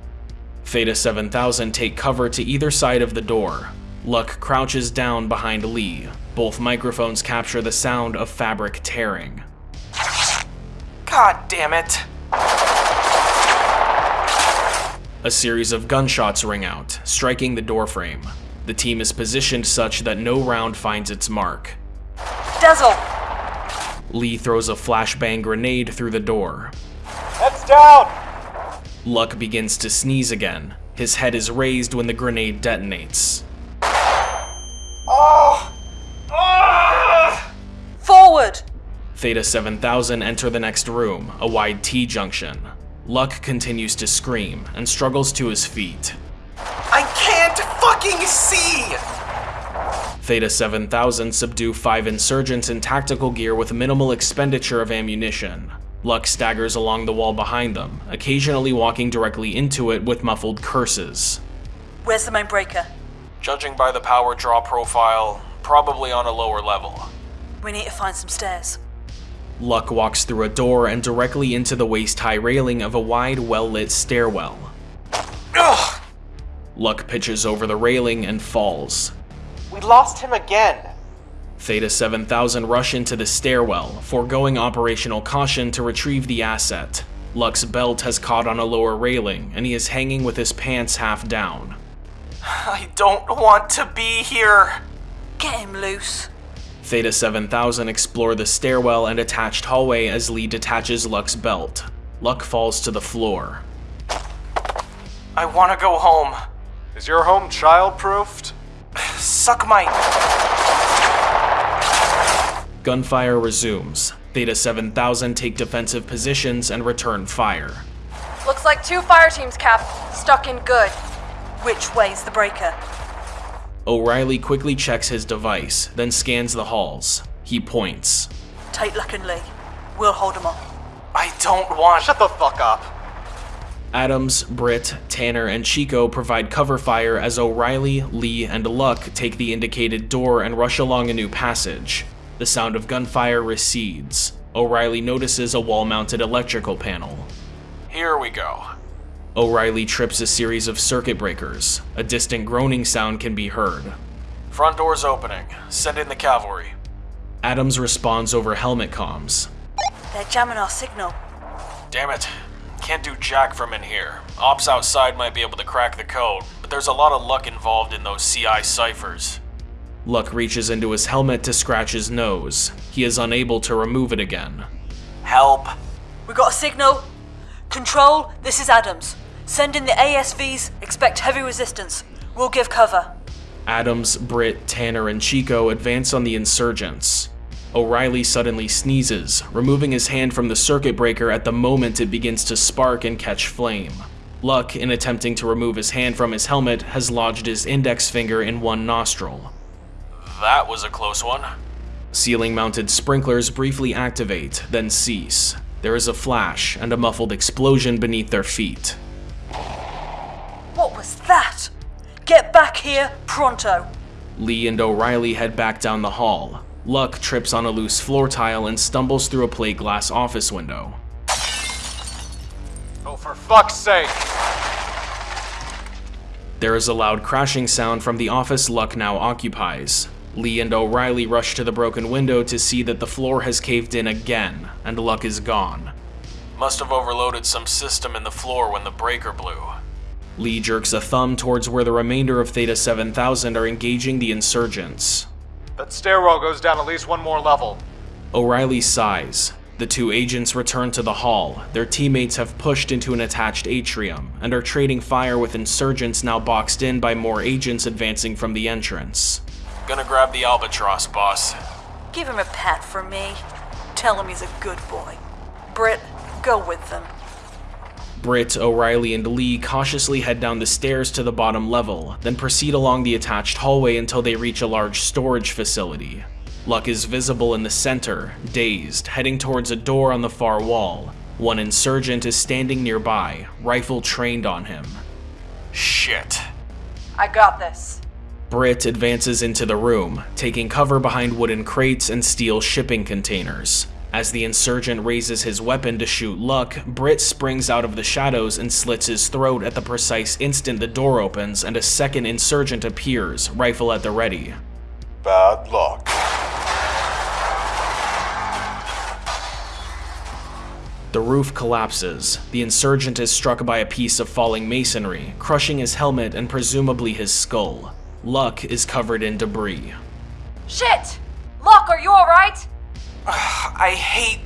Theta 7000 take cover to either side of the door. Luck crouches down behind Lee. Both microphones capture the sound of fabric tearing. God damn it. A series of gunshots ring out, striking the doorframe. The team is positioned such that no round finds its mark. Dazzle. Lee throws a flashbang grenade through the door. Heads down! Luck begins to sneeze again. His head is raised when the grenade detonates. Theta 7000 enter the next room, a wide T junction. Luck continues to scream and struggles to his feet. I can't fucking see! Theta 7000 subdue five insurgents in tactical gear with minimal expenditure of ammunition. Luck staggers along the wall behind them, occasionally walking directly into it with muffled curses. Where's the main breaker? Judging by the power draw profile, probably on a lower level. We need to find some stairs. Luck walks through a door and directly into the waist-high railing of a wide, well-lit stairwell. Ugh! Luck pitches over the railing and falls. We lost him again. Theta 7000 rush into the stairwell, foregoing operational caution to retrieve the asset. Luck's belt has caught on a lower railing, and he is hanging with his pants half down. I don't want to be here. Get him loose. Theta 7000 explore the stairwell and attached hallway as Lee detaches Luck's belt. Luck falls to the floor. I want to go home. Is your home child-proofed? Suck my... Gunfire resumes. Theta 7000 take defensive positions and return fire. Looks like two fire teams, Cap. Stuck in good. Which way's the breaker? O'Reilly quickly checks his device, then scans the halls. He points. Take Luck and Lee. We'll hold them off. I don't want... Shut the fuck up. Adams, Britt, Tanner, and Chico provide cover fire as O'Reilly, Lee, and Luck take the indicated door and rush along a new passage. The sound of gunfire recedes. O'Reilly notices a wall-mounted electrical panel. Here we go. O'Reilly trips a series of circuit breakers. A distant groaning sound can be heard. Front door's opening. Send in the cavalry. Adams responds over helmet comms. They're jamming our signal. Damn it. Can't do jack from in here. Ops outside might be able to crack the code, but there's a lot of luck involved in those CI ciphers. Luck reaches into his helmet to scratch his nose. He is unable to remove it again. Help. We got a signal. Control, this is Adams. Send in the ASVs, expect heavy resistance. We'll give cover. Adams, Britt, Tanner, and Chico advance on the insurgents. O'Reilly suddenly sneezes, removing his hand from the circuit breaker at the moment it begins to spark and catch flame. Luck, in attempting to remove his hand from his helmet, has lodged his index finger in one nostril. That was a close one. Ceiling mounted sprinklers briefly activate, then cease. There is a flash and a muffled explosion beneath their feet. What was that? Get back here, pronto. Lee and O'Reilly head back down the hall. Luck trips on a loose floor tile and stumbles through a plate glass office window. Oh, for fuck's sake! There is a loud crashing sound from the office Luck now occupies. Lee and O'Reilly rush to the broken window to see that the floor has caved in again, and Luck is gone. Must have overloaded some system in the floor when the breaker blew. Lee jerks a thumb towards where the remainder of Theta 7000 are engaging the insurgents. That stairwell goes down at least one more level. O'Reilly sighs. The two agents return to the hall. Their teammates have pushed into an attached atrium and are trading fire with insurgents now boxed in by more agents advancing from the entrance. Gonna grab the albatross, boss. Give him a pat for me. Tell him he's a good boy. Britt, go with them. Britt, O'Reilly, and Lee cautiously head down the stairs to the bottom level, then proceed along the attached hallway until they reach a large storage facility. Luck is visible in the center, dazed, heading towards a door on the far wall. One insurgent is standing nearby, rifle trained on him. Shit. I got this. Britt advances into the room, taking cover behind wooden crates and steel shipping containers. As the insurgent raises his weapon to shoot Luck, Britt springs out of the shadows and slits his throat at the precise instant the door opens and a second insurgent appears, rifle at the ready. Bad luck. The roof collapses. The insurgent is struck by a piece of falling masonry, crushing his helmet and presumably his skull. Luck is covered in debris. Shit! Luck, are you alright? I hate.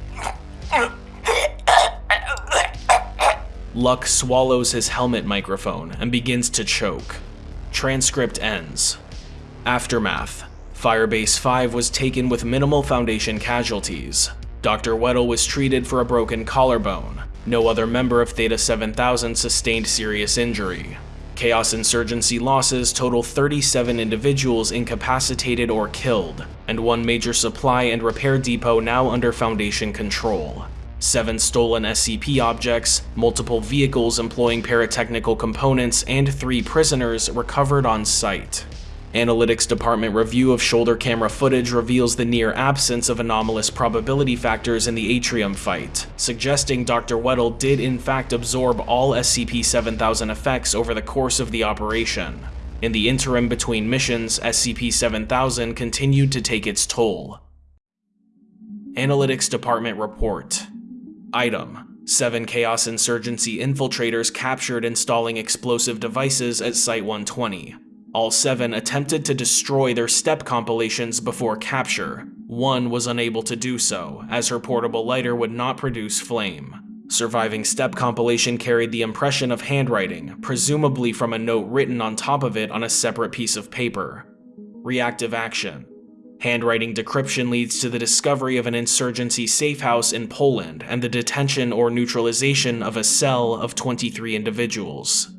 Luck swallows his helmet microphone and begins to choke. Transcript ends. Aftermath. Firebase 5 was taken with minimal Foundation casualties. Dr. Weddle was treated for a broken collarbone. No other member of Theta 7000 sustained serious injury. Chaos Insurgency losses total 37 individuals incapacitated or killed, and one major supply and repair depot now under Foundation control. Seven stolen SCP objects, multiple vehicles employing pyrotechnical components, and three prisoners recovered on site. Analytics Department review of shoulder camera footage reveals the near absence of anomalous probability factors in the Atrium fight, suggesting Dr. Weddle did in fact absorb all SCP-7000 effects over the course of the operation. In the interim between missions, SCP-7000 continued to take its toll. Analytics Department Report Item Seven Chaos Insurgency infiltrators captured installing explosive devices at Site-120. All seven attempted to destroy their step compilations before capture. One was unable to do so, as her portable lighter would not produce flame. Surviving step compilation carried the impression of handwriting, presumably from a note written on top of it on a separate piece of paper. Reactive action. Handwriting decryption leads to the discovery of an insurgency safe house in Poland and the detention or neutralization of a cell of 23 individuals.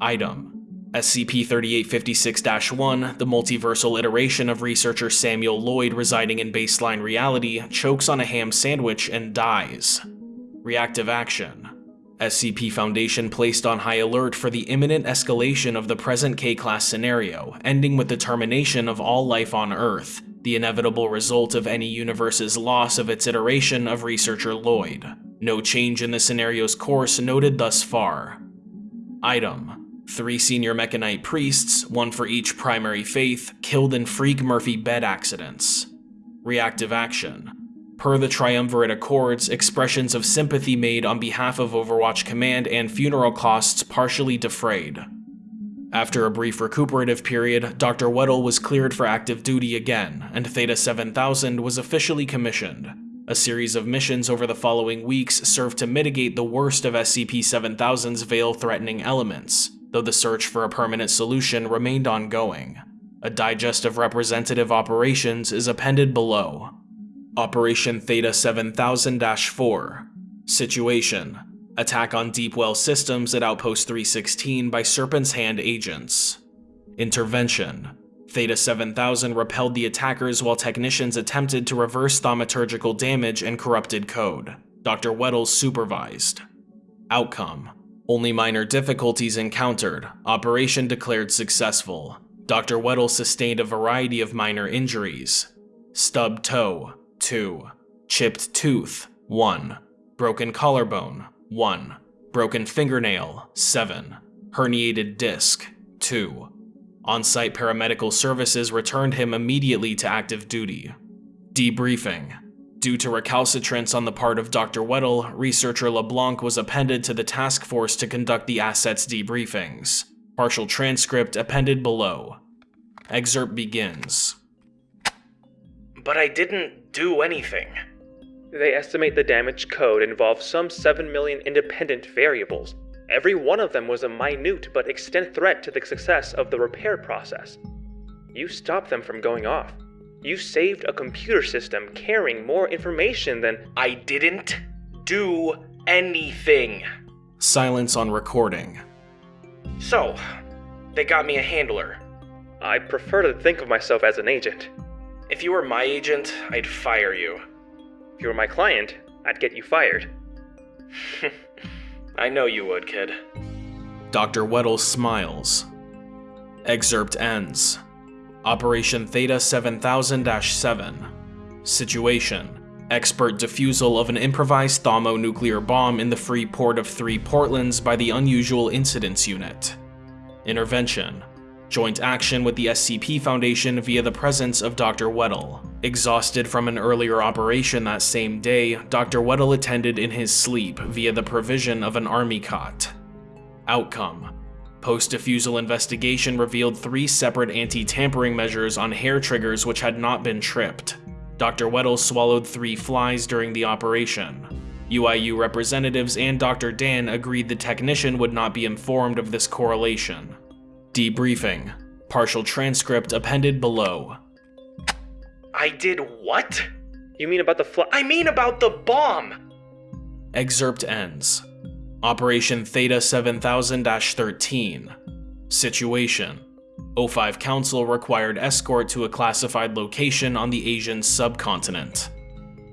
Item SCP-3856-1, the multiversal iteration of researcher Samuel Lloyd residing in baseline reality, chokes on a ham sandwich and dies. Reactive action. SCP Foundation placed on high alert for the imminent escalation of the present K-Class scenario, ending with the termination of all life on Earth, the inevitable result of any universe's loss of its iteration of researcher Lloyd. No change in the scenario's course noted thus far. Item Three senior Mekhanite priests, one for each primary faith, killed in freak Murphy bed accidents. Reactive action. Per the Triumvirate Accords, expressions of sympathy made on behalf of Overwatch Command and funeral costs partially defrayed. After a brief recuperative period, Dr. Weddle was cleared for active duty again, and Theta 7000 was officially commissioned. A series of missions over the following weeks served to mitigate the worst of SCP-7000's veil-threatening elements, though the search for a permanent solution remained ongoing. A digest of representative operations is appended below. Operation Theta 7000-4 Situation Attack on Deepwell Systems at Outpost 316 by Serpent's Hand agents. Intervention Theta 7000 repelled the attackers while technicians attempted to reverse thaumaturgical damage and corrupted code. Dr. Weddle supervised. Outcome only minor difficulties encountered, operation declared successful. Dr. Weddle sustained a variety of minor injuries. Stubbed toe, 2. Chipped tooth, 1. Broken collarbone, 1. Broken fingernail, 7. Herniated disc, 2. On-site paramedical services returned him immediately to active duty. Debriefing. Due to recalcitrance on the part of Dr. Weddle, researcher LeBlanc was appended to the task force to conduct the asset's debriefings. Partial transcript appended below. Excerpt begins. But I didn't do anything. They estimate the damage code involves some 7 million independent variables. Every one of them was a minute but extent threat to the success of the repair process. You stopped them from going off. You saved a computer system carrying more information than. I didn't do anything. Silence on recording. So, they got me a handler. I prefer to think of myself as an agent. If you were my agent, I'd fire you. If you were my client, I'd get you fired. I know you would, kid. Dr. Weddle smiles. Excerpt ends. Operation Theta 7000-7 Situation Expert defusal of an improvised thermonuclear bomb in the free port of Three Portlands by the Unusual Incidents Unit. Intervention Joint action with the SCP Foundation via the presence of Dr. Weddle. Exhausted from an earlier operation that same day, Dr. Weddle attended in his sleep via the provision of an army cot. Outcome Post-defusal investigation revealed three separate anti-tampering measures on hair triggers which had not been tripped. Dr. Weddle swallowed three flies during the operation. UIU representatives and Dr. Dan agreed the technician would not be informed of this correlation. Debriefing. Partial transcript appended below. I did what? You mean about the fly? I mean about the bomb! Excerpt ends. Operation Theta 7000-13 Situation O5 Council required escort to a classified location on the Asian subcontinent.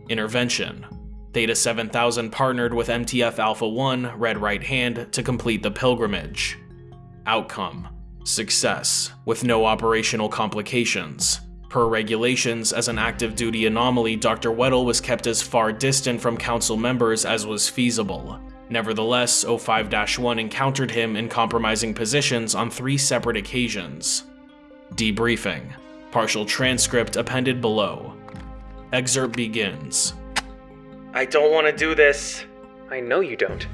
Intervention Theta 7000 partnered with MTF Alpha 1, Red Right Hand, to complete the pilgrimage. Outcome Success, with no operational complications. Per regulations, as an active duty anomaly, Dr. Weddle was kept as far distant from council members as was feasible. Nevertheless, O5-1 encountered him in compromising positions on three separate occasions. Debriefing. Partial transcript appended below. Excerpt begins. I don't want to do this. I know you don't.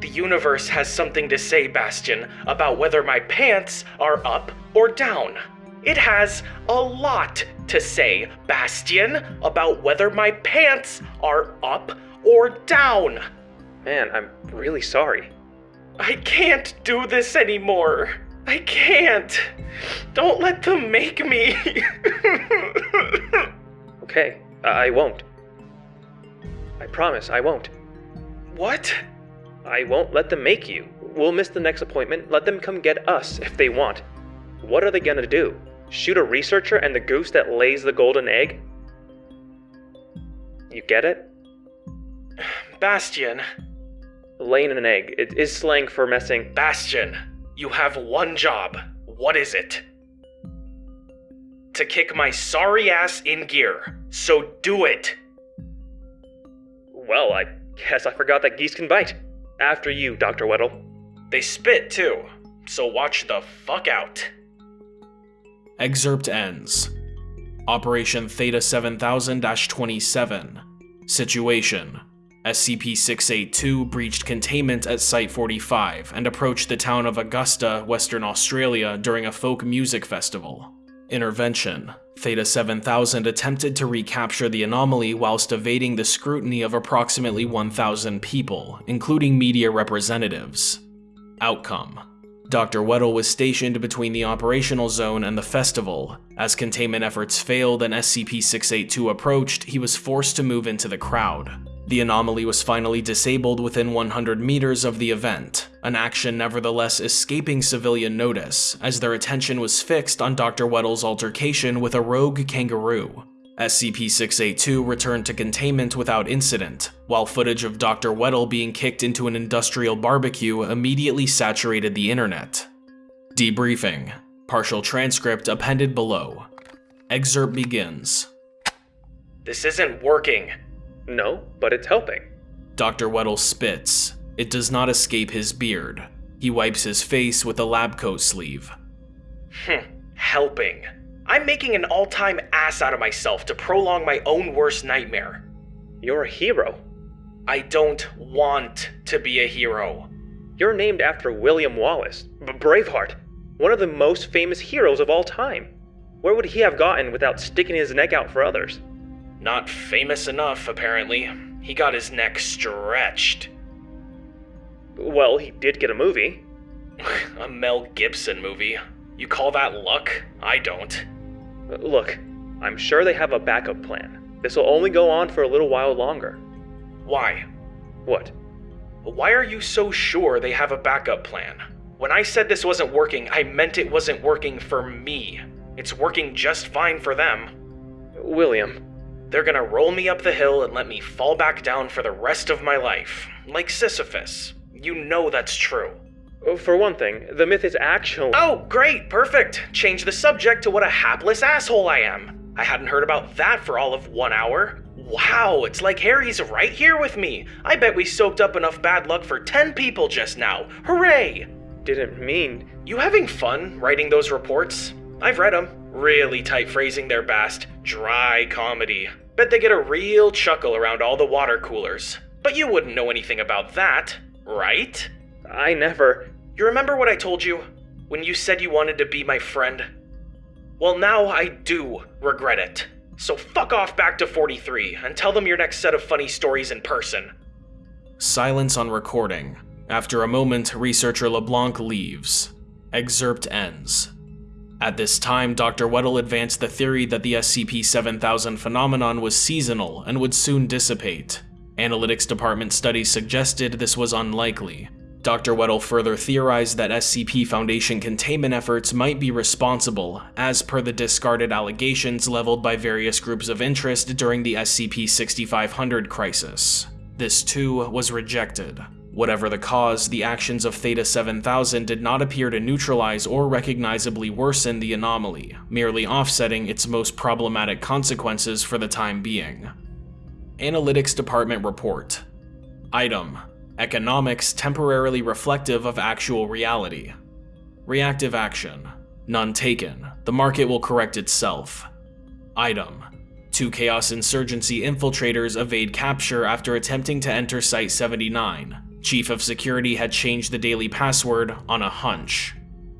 The universe has something to say, Bastion, about whether my pants are up or down. It has a lot to say, Bastion, about whether my pants are up or down. Man, I'm really sorry. I can't do this anymore. I can't. Don't let them make me. okay, I won't. I promise I won't. What? I won't let them make you. We'll miss the next appointment. Let them come get us if they want. What are they gonna do? Shoot a researcher and the goose that lays the golden egg? You get it? Bastion. Laying an egg. It is slang for messing. Bastion, you have one job. What is it? To kick my sorry ass in gear. So do it. Well, I guess I forgot that geese can bite. After you, Dr. Weddle. They spit too, so watch the fuck out. Excerpt ends. Operation Theta 7000 27. Situation SCP 682 breached containment at Site 45 and approached the town of Augusta, Western Australia during a folk music festival. Intervention Theta 7000 attempted to recapture the anomaly whilst evading the scrutiny of approximately 1,000 people, including media representatives. Outcome Dr. Weddle was stationed between the operational zone and the festival. As containment efforts failed and SCP-682 approached, he was forced to move into the crowd. The anomaly was finally disabled within 100 meters of the event, an action nevertheless escaping civilian notice, as their attention was fixed on Dr. Weddle's altercation with a rogue kangaroo. SCP-682 returned to containment without incident, while footage of Dr. Weddle being kicked into an industrial barbecue immediately saturated the internet. Debriefing. Partial transcript appended below. Excerpt begins. This isn't working. No, but it's helping. Dr. Weddle spits. It does not escape his beard. He wipes his face with a lab coat sleeve. Hmm, helping. I'm making an all time ass out of myself to prolong my own worst nightmare. You're a hero. I don't want to be a hero. You're named after William Wallace, Braveheart, one of the most famous heroes of all time. Where would he have gotten without sticking his neck out for others? Not famous enough, apparently. He got his neck stretched. Well, he did get a movie. a Mel Gibson movie. You call that luck? I don't. Look, I'm sure they have a backup plan. This will only go on for a little while longer. Why? What? Why are you so sure they have a backup plan? When I said this wasn't working, I meant it wasn't working for me. It's working just fine for them. William. They're gonna roll me up the hill and let me fall back down for the rest of my life. Like Sisyphus. You know that's true. Oh, for one thing, the myth is actually. Oh, great, perfect. Change the subject to what a hapless asshole I am. I hadn't heard about that for all of one hour. Wow, it's like Harry's right here with me. I bet we soaked up enough bad luck for 10 people just now. Hooray! Didn't mean. You having fun writing those reports? I've read them. Really tight phrasing their best. Dry comedy. Bet they get a real chuckle around all the water coolers. But you wouldn't know anything about that, right? I never. You remember what I told you? When you said you wanted to be my friend? Well, now I do regret it. So fuck off back to 43 and tell them your next set of funny stories in person. Silence on recording. After a moment, researcher LeBlanc leaves. Excerpt ends. At this time, Dr. Weddle advanced the theory that the SCP-7000 phenomenon was seasonal and would soon dissipate. Analytics department studies suggested this was unlikely. Dr. Weddle further theorized that SCP Foundation containment efforts might be responsible, as per the discarded allegations leveled by various groups of interest during the SCP 6500 crisis. This too was rejected. Whatever the cause, the actions of Theta 7000 did not appear to neutralize or recognizably worsen the anomaly, merely offsetting its most problematic consequences for the time being. Analytics Department Report Item Economics temporarily reflective of actual reality. Reactive action. None taken. The market will correct itself. Item. Two Chaos Insurgency infiltrators evade capture after attempting to enter Site 79. Chief of Security had changed the daily password on a hunch.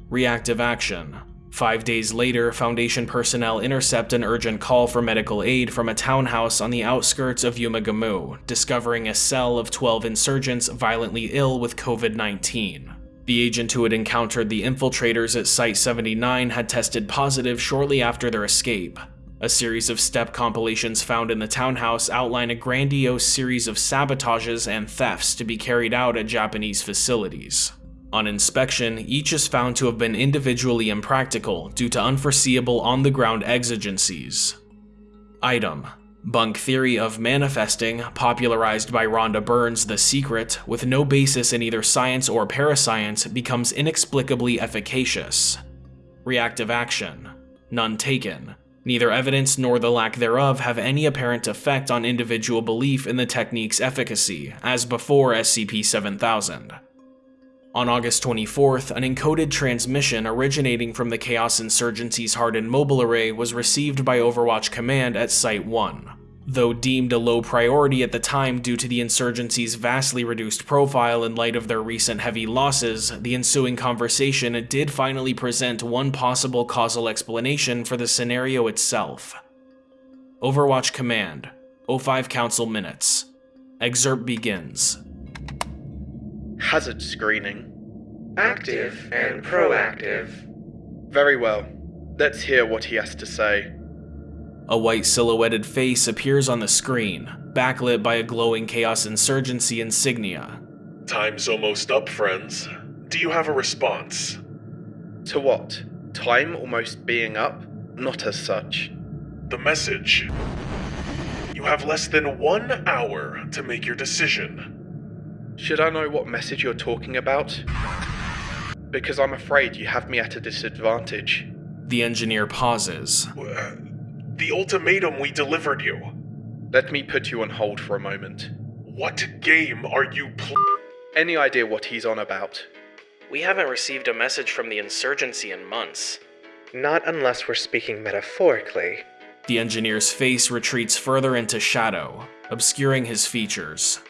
Reactive action. Five days later, Foundation personnel intercept an urgent call for medical aid from a townhouse on the outskirts of Yumagamu, discovering a cell of 12 insurgents violently ill with COVID 19. The agent who had encountered the infiltrators at Site 79 had tested positive shortly after their escape. A series of step compilations found in the townhouse outline a grandiose series of sabotages and thefts to be carried out at Japanese facilities. On inspection, each is found to have been individually impractical due to unforeseeable on-the-ground exigencies. Item. Bunk theory of manifesting, popularized by Rhonda Byrne's The Secret, with no basis in either science or parascience, becomes inexplicably efficacious. Reactive action. None taken. Neither evidence nor the lack thereof have any apparent effect on individual belief in the technique's efficacy, as before SCP-7000. On August 24th, an encoded transmission originating from the Chaos Insurgency's hardened mobile array was received by Overwatch Command at Site 1. Though deemed a low priority at the time due to the insurgency's vastly reduced profile in light of their recent heavy losses, the ensuing conversation did finally present one possible causal explanation for the scenario itself. Overwatch Command, O5 Council Minutes. Excerpt begins. Hazard screening. Active and proactive. Very well. Let's hear what he has to say. A white silhouetted face appears on the screen, backlit by a glowing Chaos Insurgency insignia. Time's almost up, friends. Do you have a response? To what? Time almost being up? Not as such. The message. You have less than one hour to make your decision. Should I know what message you're talking about? Because I'm afraid you have me at a disadvantage. The engineer pauses. Uh, The ultimatum we delivered you. Let me put you on hold for a moment. What game are you playing? Any idea what he's on about? We haven't received a message from the insurgency in months. Not unless we're speaking metaphorically. The engineer's face retreats further into shadow, obscuring his features.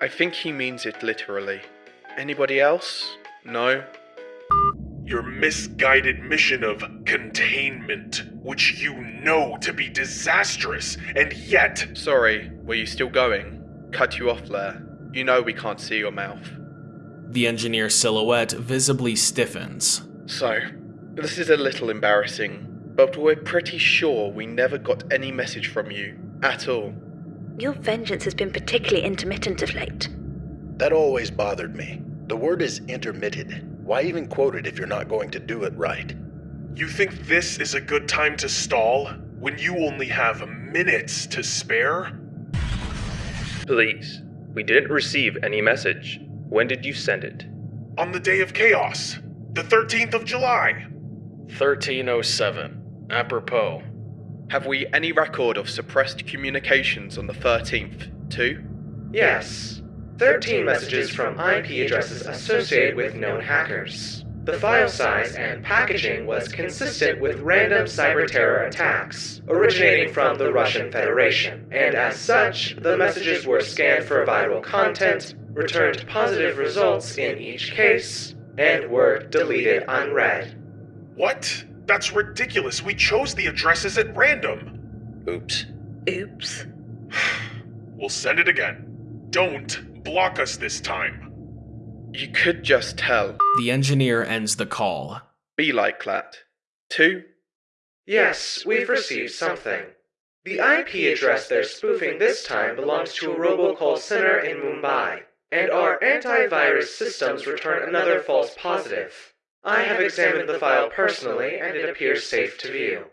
I think he means it literally. Anybody else? No? Your misguided mission of containment, which you know to be disastrous, and yet. Sorry, were you still going? Cut you off there. You know we can't see your mouth. The engineer's silhouette visibly stiffens. So, this is a little embarrassing, but we're pretty sure we never got any message from you. At all. Your vengeance has been particularly intermittent of late. That always bothered me. The word is intermitted. Why even quote it if you're not going to do it right? You think this is a good time to stall when you only have minutes to spare? Please, we didn't receive any message. When did you send it? On the day of chaos, the 13th of July. 1307. Apropos. Have we any record of suppressed communications on the 13th, too? Yes. 13 messages from IP addresses associated with known hackers. The file size and packaging was consistent with random cyber terror attacks originating from the Russian Federation, and as such, the messages were scanned for viral content, returned positive results in each case, and were deleted unread. What? That's ridiculous. We chose the addresses at random. Oops. Oops. we'll send it again. Don't block us this time. You could just tell. The engineer ends the call. Be like that. Two? Yes, we've received something. The IP address they're spoofing this time belongs to a robocall center in Mumbai. and our antivirus systems return another false positive. I have examined the file personally, and it appears safe to view.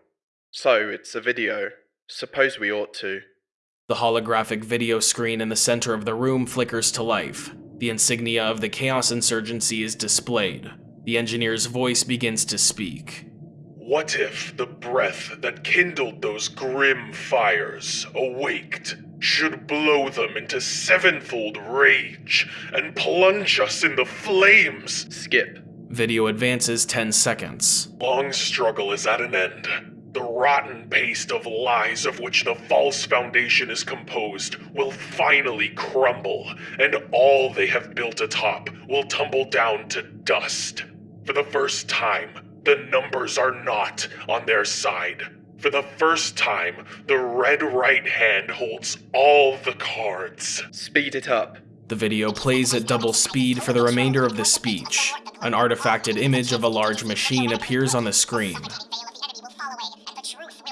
So, it's a video. Suppose we ought to. The holographic video screen in the center of the room flickers to life. The insignia of the Chaos Insurgency is displayed. The engineer's voice begins to speak. What if the breath that kindled those grim fires, awaked, should blow them into sevenfold rage and plunge us in the flames? Skip. Video advances 10 seconds. Long struggle is at an end. The rotten paste of lies of which the false foundation is composed will finally crumble, and all they have built atop will tumble down to dust. For the first time, the numbers are not on their side. For the first time, the red right hand holds all the cards. Speed it up. The video plays at double speed for the remainder of the speech. An artifacted image of a large machine appears on the screen.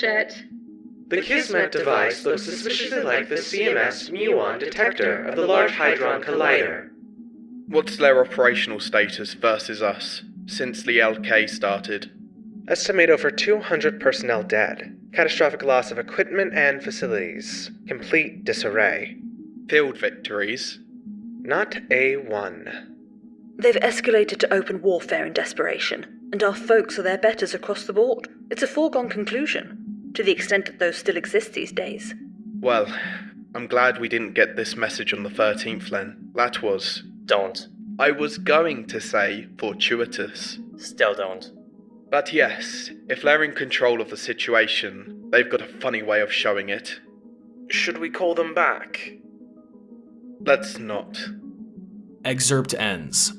Bullshit. The Kismet device looks suspiciously like the CMS muon detector of the Large Hadron Collider. What's their operational status versus us since the LK started? Estimate over 200 personnel dead. Catastrophic loss of equipment and facilities. Complete disarray. Field victories? Not A1. They've escalated to open warfare in desperation, and our folks are their betters across the board. It's a foregone conclusion, to the extent that those still exist these days. Well, I'm glad we didn't get this message on the 13th, Len. That was. Don't. I was going to say fortuitous. Still don't. But yes, if they're in control of the situation, they've got a funny way of showing it. Should we call them back? Let's not. Excerpt ends.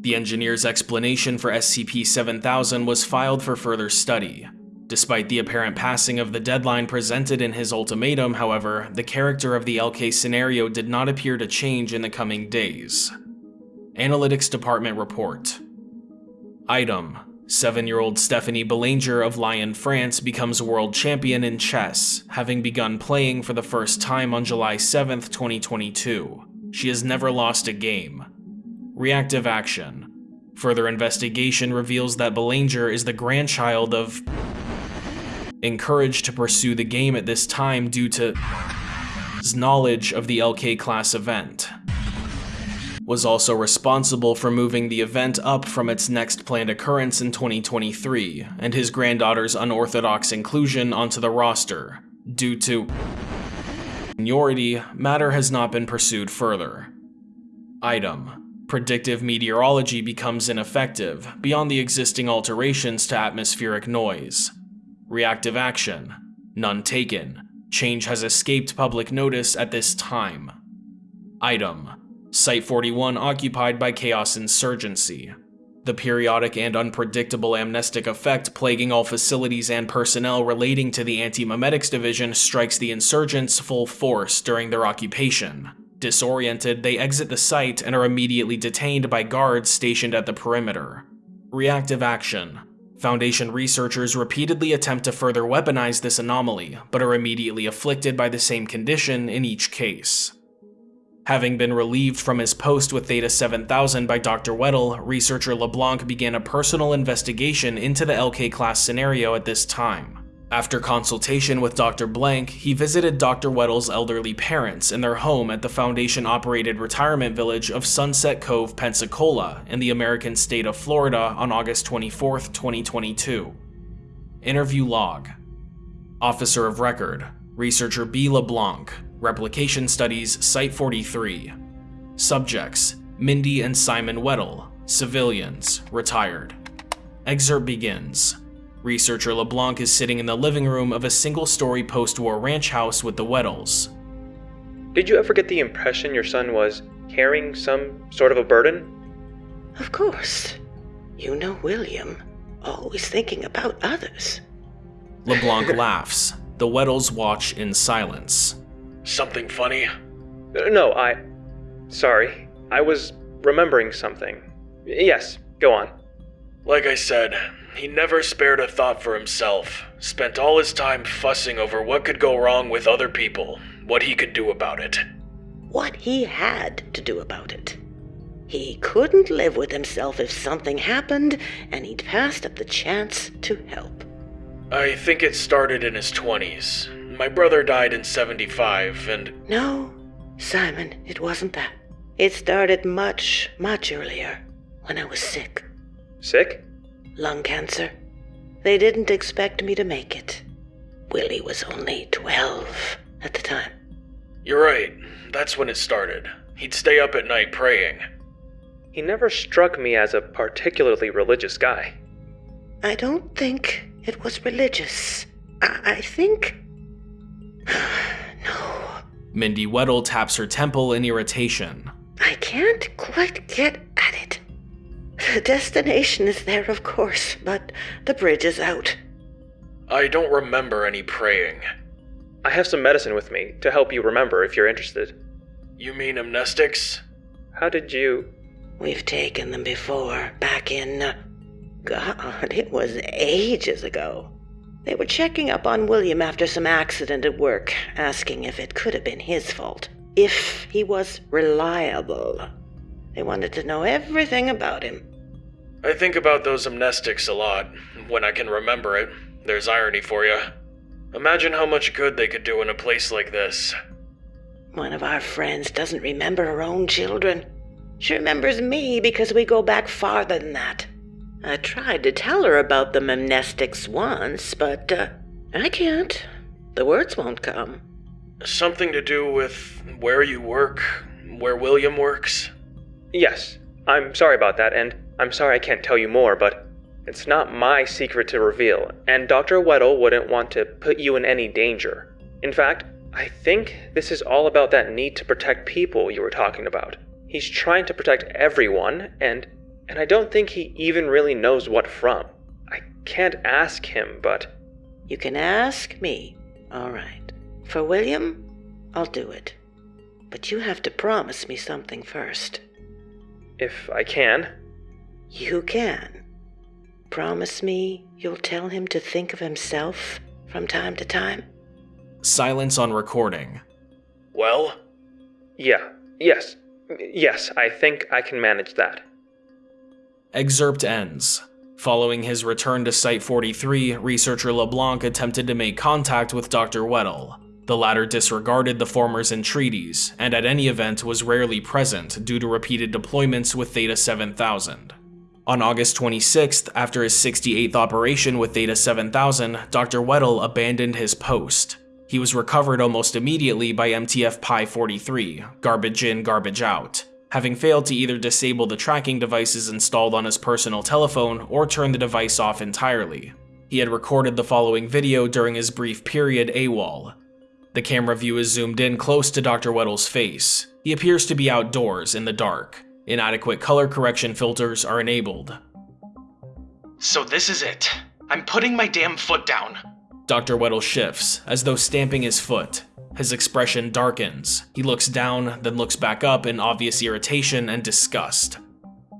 The engineer's explanation for SCP 7000 was filed for further study. Despite the apparent passing of the deadline presented in his ultimatum, however, the character of the LK scenario did not appear to change in the coming days. Analytics Department Report Item 7-year-old Stephanie Belanger of Lyon, France becomes world champion in chess, having begun playing for the first time on July 7, 2022. She has never lost a game. Reactive action. Further investigation reveals that Belanger is the grandchild of encouraged to pursue the game at this time due to his knowledge of the LK class event. Was also responsible for moving the event up from its next planned occurrence in 2023, and his granddaughter's unorthodox inclusion onto the roster. Due to seniority, matter has not been pursued further. Item. Predictive meteorology becomes ineffective, beyond the existing alterations to atmospheric noise. Reactive action. None taken. Change has escaped public notice at this time. Item. Site-41 occupied by Chaos Insurgency. The periodic and unpredictable amnestic effect plaguing all facilities and personnel relating to the Anti-Memetics Division strikes the insurgents full force during their occupation. Disoriented, they exit the site and are immediately detained by guards stationed at the perimeter. Reactive action. Foundation researchers repeatedly attempt to further weaponize this anomaly, but are immediately afflicted by the same condition in each case. Having been relieved from his post with Theta 7000 by Dr. Weddle, researcher LeBlanc began a personal investigation into the LK class scenario at this time. After consultation with Dr. Blank, he visited Dr. Weddle's elderly parents in their home at the Foundation-operated retirement village of Sunset Cove, Pensacola, in the American state of Florida on August 24, 2022. Interview log. Officer of Record, Researcher B. LeBlanc, Replication Studies, Site 43. Subjects, Mindy and Simon Weddle, civilians, retired. Excerpt begins. Researcher LeBlanc is sitting in the living room of a single-story post-war ranch house with the Weddles. Did you ever get the impression your son was carrying some sort of a burden? Of course. You know William. Always thinking about others. LeBlanc laughs. The Weddles watch in silence. Something funny? No, I. Sorry. I was remembering something. Yes, go on. Like I said, he never spared a thought for himself. Spent all his time fussing over what could go wrong with other people, what he could do about it. What he had to do about it. He couldn't live with himself if something happened, and he'd passed up the chance to help. I think it started in his 20s. My brother died in 75, and No, Simon, it wasn't that. It started much, much earlier, when I was sick. Sick? Lung cancer. They didn't expect me to make it. Willie was only 12 at the time. you're right. That's when it started. He'd stay up at night praying. He never struck me as a particularly religious guy. I don't think it was religious. I, I think. No. Mindy Weddle taps her temple in irritation. I can't quite get at it. The destination is there, of course, but the bridge is out. I don't remember any praying. I have some medicine with me to help you remember if you're interested. You mean amnestics? How did you. We've taken them before, back in. uh, God, it was ages ago. They were checking up on William after some accident at work, asking if it could have been his fault. If he was reliable. They wanted to know everything about him. I think about those amnestics a lot. When I can remember it, there's irony for you. Imagine how much good they could do in a place like this. One of our friends doesn't remember her own children. She remembers me because we go back farther than that. I tried to tell her about the amnestics once, but uh, I can't. The words won't come. Something to do with where you work, where William works? Yes, I'm sorry about that, and I'm sorry I can't tell you more, but it's not my secret to reveal, and Dr. Weddle wouldn't want to put you in any danger. In fact, I think this is all about that need to protect people you were talking about. He's trying to protect everyone, and and I don't think he even really knows what from. I can't ask him, but You can ask me. All right. For William, I'll do it. But you have to promise me something first. If I can, You can. Promise me you'll tell him to think of himself from time to time? Silence on recording. Well? yeah, yes, yes, I think I can manage that. Excerpt ends. Following his return to Site 43, researcher LeBlanc attempted to make contact with Dr. Weddle. The latter disregarded the former's entreaties, and at any event was rarely present due to repeated deployments with Theta 7000. On August 26th, after his 68th operation with Theta 7000, Dr. Weddle abandoned his post. He was recovered almost immediately by MTF Pi 43, garbage in, garbage out, having failed to either disable the tracking devices installed on his personal telephone or turn the device off entirely. He had recorded the following video during his brief period AWOL. The camera view is zoomed in close to Dr. Weddle's face. He appears to be outdoors in the dark. Inadequate color correction filters are enabled. So this is it. I'm putting my damn foot down. Dr. Weddle shifts, as though stamping his foot. His expression darkens. He looks down, then looks back up in obvious irritation and disgust.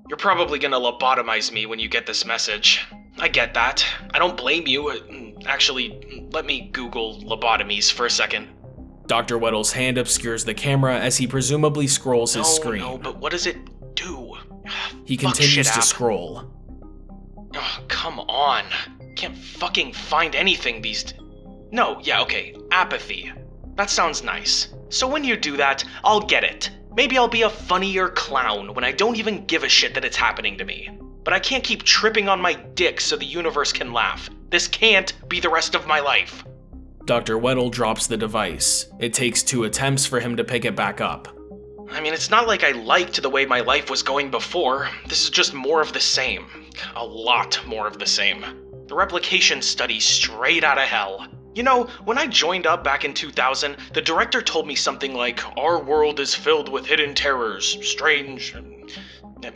You're probably gonna lobotomize me when you get this message. I get that. I don't blame you. Uh, Actually, let me Google lobotomies for a second. Dr. Weddle's hand obscures the camera as he presumably scrolls his no, screen. no, but what does it do? he continues to scroll. Oh, come on. Can't fucking find anything these. D- no, yeah, okay. Apathy. That sounds nice. So when you do that, I'll get it. Maybe I'll be a funnier clown when I don't even give a shit that it's happening to me. But I can't keep tripping on my dick so the universe can laugh. This can't be the rest of my life. Dr. Weddle drops the device. It takes two attempts for him to pick it back up. I mean, it's not like I liked the way my life was going before. This is just more of the same. A lot more of the same. The replication study straight out of hell. You know, when I joined up back in 2000, the director told me something like, Our world is filled with hidden terrors, strange.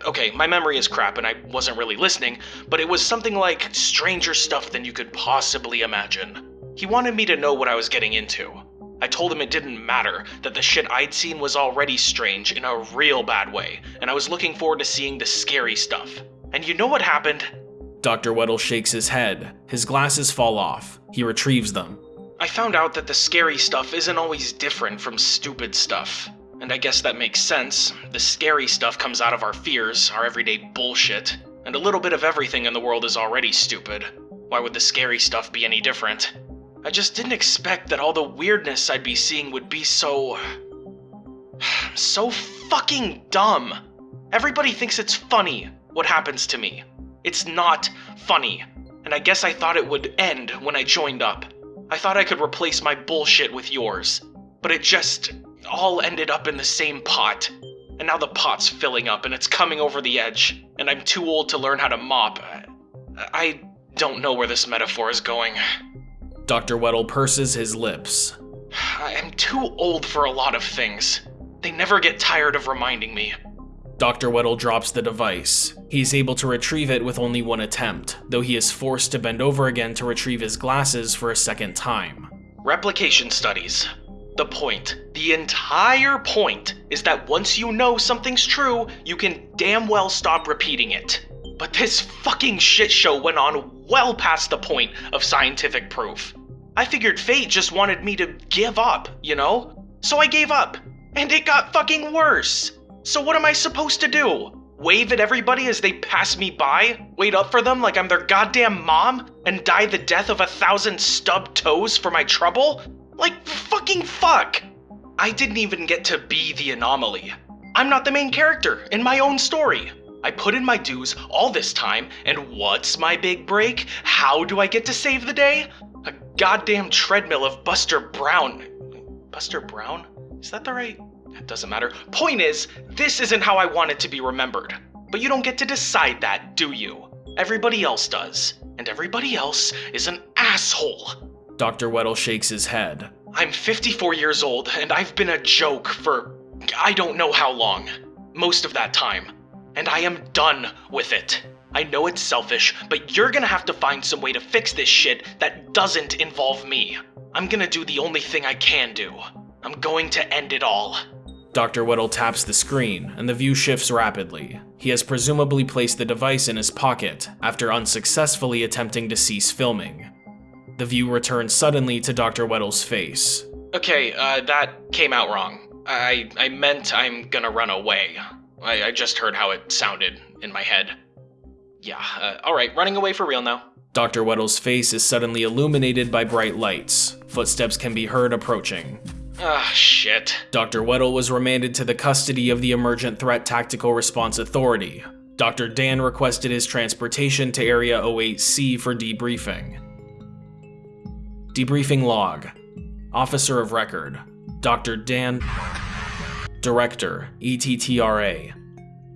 Okay, my memory is crap and I wasn't really listening, but it was something like stranger stuff than you could possibly imagine. He wanted me to know what I was getting into. I told him it didn't matter, that the shit I'd seen was already strange in a real bad way, and I was looking forward to seeing the scary stuff. And you know what happened? Dr. Weddle shakes his head. His glasses fall off. He retrieves them. I found out that the scary stuff isn't always different from stupid stuff. And I guess that makes sense. The scary stuff comes out of our fears, our everyday bullshit. And a little bit of everything in the world is already stupid. Why would the scary stuff be any different? I just didn't expect that all the weirdness I'd be seeing would be so. so fucking dumb. Everybody thinks it's funny what happens to me. It's not funny. And I guess I thought it would end when I joined up. I thought I could replace my bullshit with yours. But it just all ended up in the same pot. And now the pot's filling up and it's coming over the edge. And I'm too old to learn how to mop. I don't know where this metaphor is going. Dr. Weddle purses his lips. I am too old for a lot of things. They never get tired of reminding me. Dr. Weddle drops the device. He is able to retrieve it with only one attempt, though he is forced to bend over again to retrieve his glasses for a second time. Replication studies. The point, the entire point, is that once you know something's true, you can damn well stop repeating it. But this fucking shit show went on well past the point of scientific proof. I figured fate just wanted me to give up, you know? So I gave up. And it got fucking worse. So what am I supposed to do? Wave at everybody as they pass me by? Wait up for them like I'm their goddamn mom? And die the death of a thousand stubbed toes for my trouble? Like fucking fuck! I didn't even get to be the anomaly. I'm not the main character in my own story. I put in my dues all this time, and what's my big break? How do I get to save the day? A goddamn treadmill of Buster Brown. Buster Brown? Is that the right? It doesn't matter. Point is, this isn't how I want it to be remembered. But you don't get to decide that, do you? Everybody else does. And everybody else is an asshole. Dr. Weddle shakes his head. I'm 54 years old, and I've been a joke for I don't know how long. Most of that time. And I am done with it. I know it's selfish, but you're gonna have to find some way to fix this shit that doesn't involve me. I'm gonna do the only thing I can do. I'm going to end it all. Dr. Weddle taps the screen, and the view shifts rapidly. He has presumably placed the device in his pocket after unsuccessfully attempting to cease filming. The view returns suddenly to Dr. Weddle's face. Okay, uh, that came out wrong. I, I meant I'm gonna run away. I, I just heard how it sounded in my head. Yeah, uh, alright, running away for real now. Dr. Weddle's face is suddenly illuminated by bright lights. Footsteps can be heard approaching. Ah, shit. Dr. Weddle was remanded to the custody of the Emergent Threat Tactical Response Authority. Dr. Dan requested his transportation to Area 08C for debriefing. Debriefing log. Officer of Record. Dr. Dan. Director, ETTRA.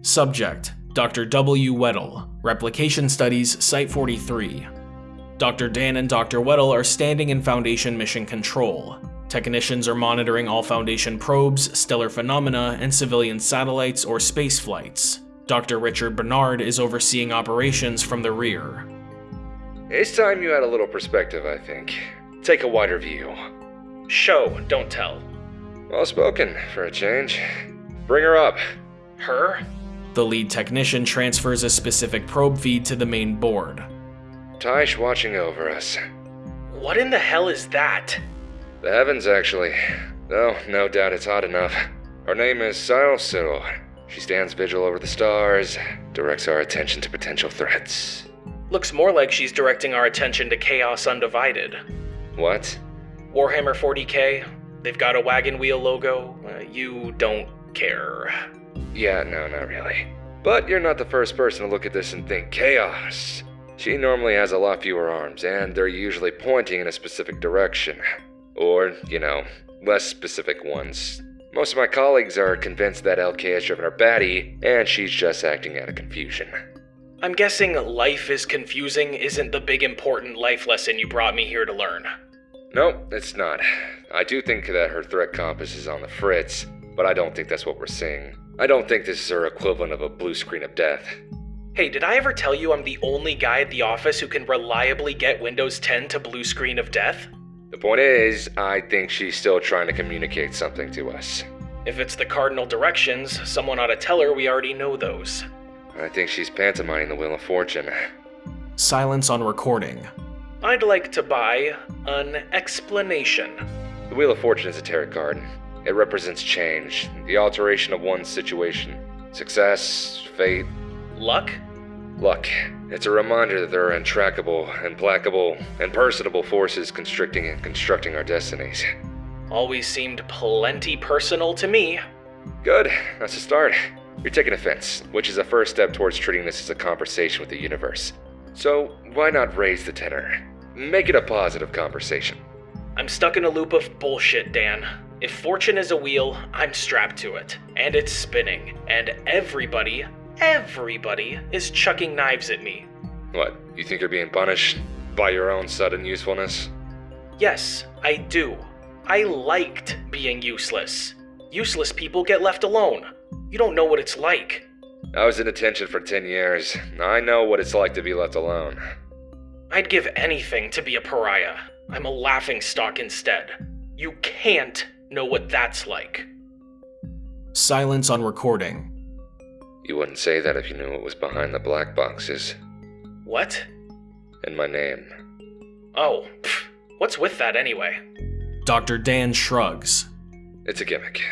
Subject, Dr. W. Weddle. Replication Studies, Site 43. Dr. Dan and Dr. Weddle are standing in Foundation Mission Control. Technicians are monitoring all Foundation probes, stellar phenomena, and civilian satellites or space flights. Dr. Richard Bernard is overseeing operations from the rear. It's time you had a little perspective, I think. Take a wider view. Show, don't tell. Well spoken, for a change. Bring her up. Her? The lead technician transfers a specific probe feed to the main board. Tysh watching over us. What in the hell is that? The heavens, actually. Though, no doubt it's hot enough. Her name is Sil She stands vigil over the stars, directs our attention to potential threats. Looks more like she's directing our attention to Chaos Undivided. What? Warhammer 40k, they've got a wagon wheel logo. Uh, you don't care. Yeah, no, not really. But you're not the first person to look at this and think chaos. She normally has a lot fewer arms, and they're usually pointing in a specific direction. Or, you know, less specific ones. Most of my colleagues are convinced that LK has driven her batty, and she's just acting out of confusion. I'm guessing life is confusing isn't the big important life lesson you brought me here to learn. Nope, it's not. I do think that her threat compass is on the fritz, but I don't think that's what we're seeing. I don't think this is her equivalent of a blue screen of death. Hey, did I ever tell you I'm the only guy at the office who can reliably get Windows 10 to blue screen of death? The point is, I think she's still trying to communicate something to us. If it's the cardinal directions, someone ought to tell her we already know those. I think she's pantomiming the Wheel of Fortune. Silence on recording. I'd like to buy an explanation. The Wheel of Fortune is a tarot card. It represents change, the alteration of one's situation, success, fate, luck. Luck. It's a reminder that there are intractable, implacable, impersonable forces constricting and constructing our destinies. Always seemed plenty personal to me. Good. That's a start. You're taking offense, which is a first step towards treating this as a conversation with the universe. So, why not raise the tenor? Make it a positive conversation. I'm stuck in a loop of bullshit, Dan. If fortune is a wheel, I'm strapped to it. And it's spinning. And everybody, everybody is chucking knives at me. What? You think you're being punished? By your own sudden usefulness? Yes, I do. I liked being useless. Useless people get left alone. You don't know what it's like. I was in detention for 10 years. I know what it's like to be left alone. I'd give anything to be a pariah. I'm a laughing stock instead. You can't know what that's like. Silence on recording. You wouldn't say that if you knew what was behind the black boxes. What? In my name. Oh, pff, what's with that anyway? Dr. Dan shrugs. It's a gimmick.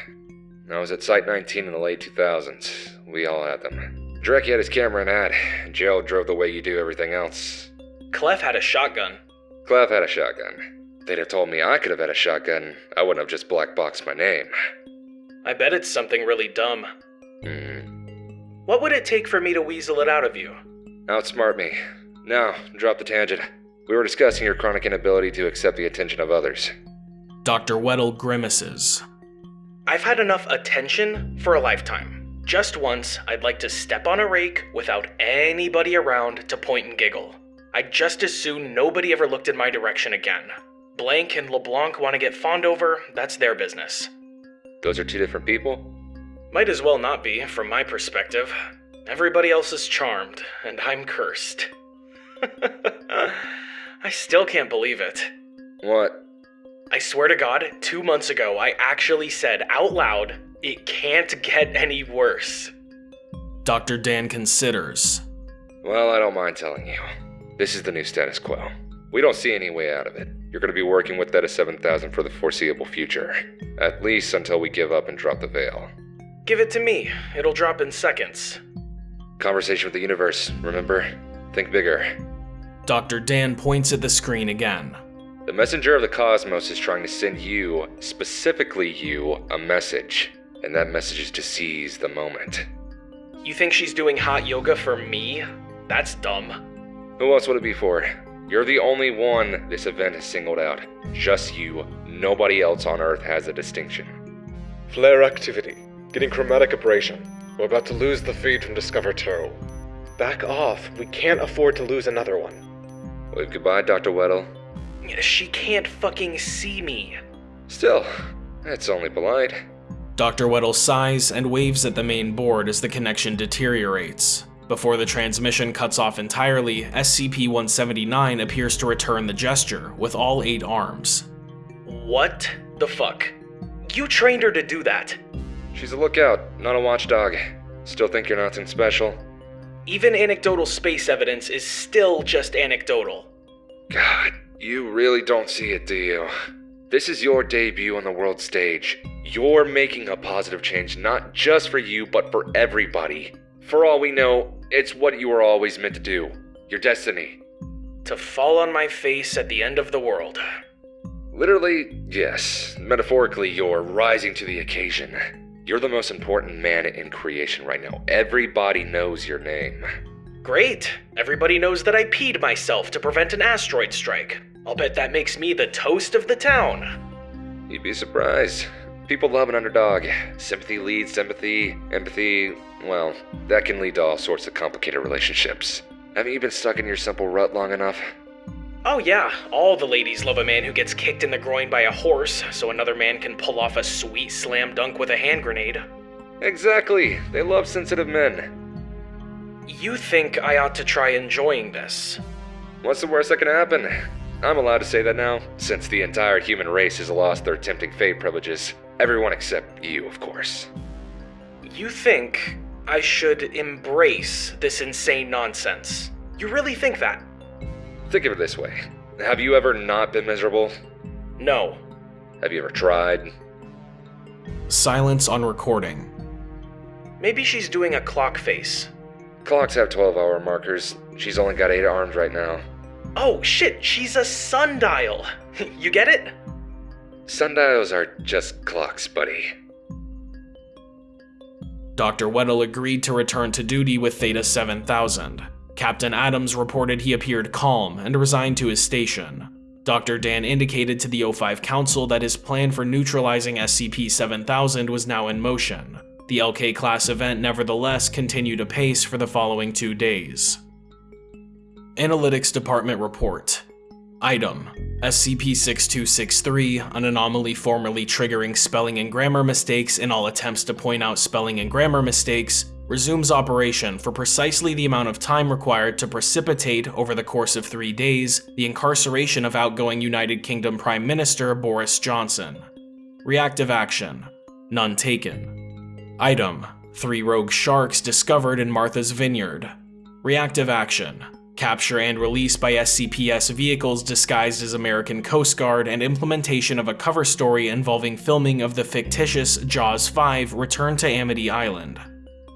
I was at Site 19 in the late 2000s. We all had them. Drek had his camera and hat. Gerald drove the way you do everything else. Clef had a shotgun. Clef had a shotgun. They'd have told me I could have had a shotgun. I wouldn't have just black boxed my name. I bet it's something really dumb. Hmm. What would it take for me to weasel it out of you? Outsmart me. Now, drop the tangent. We were discussing your chronic inability to accept the attention of others. Dr. Weddle grimaces. I've had enough attention for a lifetime. Just once, I'd like to step on a rake without anybody around to point and giggle. I'd just as soon nobody ever looked in my direction again. Blank and LeBlanc want to get fawned over, that's their business. Those are two different people? Might as well not be, from my perspective. Everybody else is charmed, and I'm cursed. I still can't believe it. What? I swear to God, two months ago, I actually said out loud, it can't get any worse. Dr. Dan considers. Well, I don't mind telling you. This is the new status quo. We don't see any way out of it. You're going to be working with Theta 7000 for the foreseeable future. At least until we give up and drop the veil. Give it to me. It'll drop in seconds. Conversation with the universe, remember? Think bigger. Dr. Dan points at the screen again. The messenger of the cosmos is trying to send you, specifically you, a message. And that message is to seize the moment. You think she's doing hot yoga for me? That's dumb. Who else would it be for? You're the only one this event has singled out. Just you. Nobody else on Earth has a distinction. Flare activity. Getting chromatic aberration. We're about to lose the feed from Discover 2. Back off. We can't afford to lose another one. Wave goodbye, Dr. Weddle. She can't fucking see me. Still, that's only polite. Dr. Weddle sighs and waves at the main board as the connection deteriorates. Before the transmission cuts off entirely, SCP-179 appears to return the gesture, with all eight arms. What the fuck? You trained her to do that. She's a lookout, not a watchdog. Still think you're nothing special? Even anecdotal space evidence is still just anecdotal. God, you really don't see it, do you? This is your debut on the world stage. You're making a positive change, not just for you, but for everybody. For all we know, it's what you were always meant to do. Your destiny. To fall on my face at the end of the world. Literally, yes. Metaphorically, you're rising to the occasion. You're the most important man in creation right now. Everybody knows your name. Great. Everybody knows that I peed myself to prevent an asteroid strike. I'll bet that makes me the toast of the town. You'd be surprised. People love an underdog. Sympathy leads sympathy. Empathy, well, that can lead to all sorts of complicated relationships. Haven't you been stuck in your simple rut long enough? Oh, yeah, all the ladies love a man who gets kicked in the groin by a horse so another man can pull off a sweet slam dunk with a hand grenade. Exactly. They love sensitive men. You think I ought to try enjoying this? What's the worst that can happen? I'm allowed to say that now, since the entire human race has lost their tempting fate privileges. Everyone except you, of course. You think I should embrace this insane nonsense? You really think that? Think of it this way Have you ever not been miserable? No. Have you ever tried? Silence on recording. Maybe she's doing a clock face. Clocks have 12 hour markers. She's only got 8 arms right now. Oh shit, she's a sundial. you get it? Sundials are just clocks, buddy. Dr. Weddle agreed to return to duty with Theta 7000. Captain Adams reported he appeared calm and resigned to his station. Dr. Dan indicated to the O5 Council that his plan for neutralizing SCP-7000 was now in motion. The LK-class event nevertheless continued apace for the following two days. Analytics Department Report Item SCP-6263, an anomaly formerly triggering spelling and grammar mistakes in all attempts to point out spelling and grammar mistakes, resumes operation for precisely the amount of time required to precipitate, over the course of three days, the incarceration of outgoing United Kingdom Prime Minister Boris Johnson. Reactive action. None taken. Item. Three rogue sharks discovered in Martha's Vineyard. Reactive action. Capture and release by SCPS vehicles disguised as American Coast Guard and implementation of a cover story involving filming of the fictitious Jaws 5 return to Amity Island.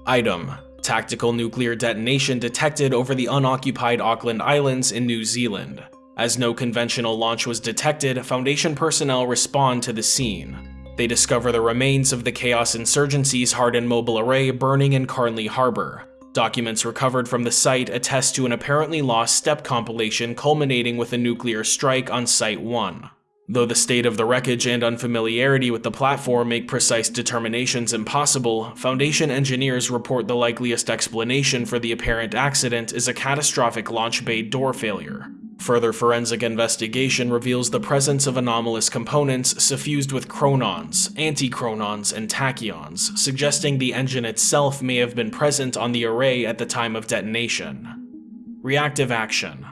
Item. Tactical nuclear detonation detected over the unoccupied Auckland Islands in New Zealand. As no conventional launch was detected, Foundation personnel respond to the scene. They discover the remains of the Chaos Insurgency's hardened mobile array burning in Carnley Harbor. Documents recovered from the site attest to an apparently lost step compilation culminating with a nuclear strike on Site 1. Though the state of the wreckage and unfamiliarity with the platform make precise determinations impossible, Foundation engineers report the likeliest explanation for the apparent accident is a catastrophic launch bay door failure. Further forensic investigation reveals the presence of anomalous components suffused with chronons, antichronons, and tachyons, suggesting the engine itself may have been present on the array at the time of detonation. Reactive action.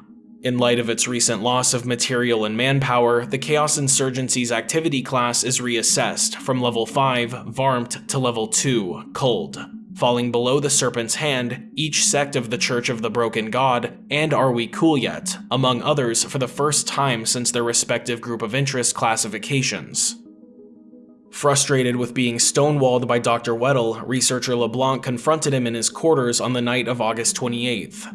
In light of its recent loss of material and manpower, the Chaos Insurgency's activity class is reassessed from level 5, Varmt, to level 2, Cold, falling below the Serpent's Hand, each sect of the Church of the Broken God, and Are We Cool Yet, among others for the first time since their respective group of interest classifications. Frustrated with being stonewalled by Dr. Weddle, researcher LeBlanc confronted him in his quarters on the night of August 28th.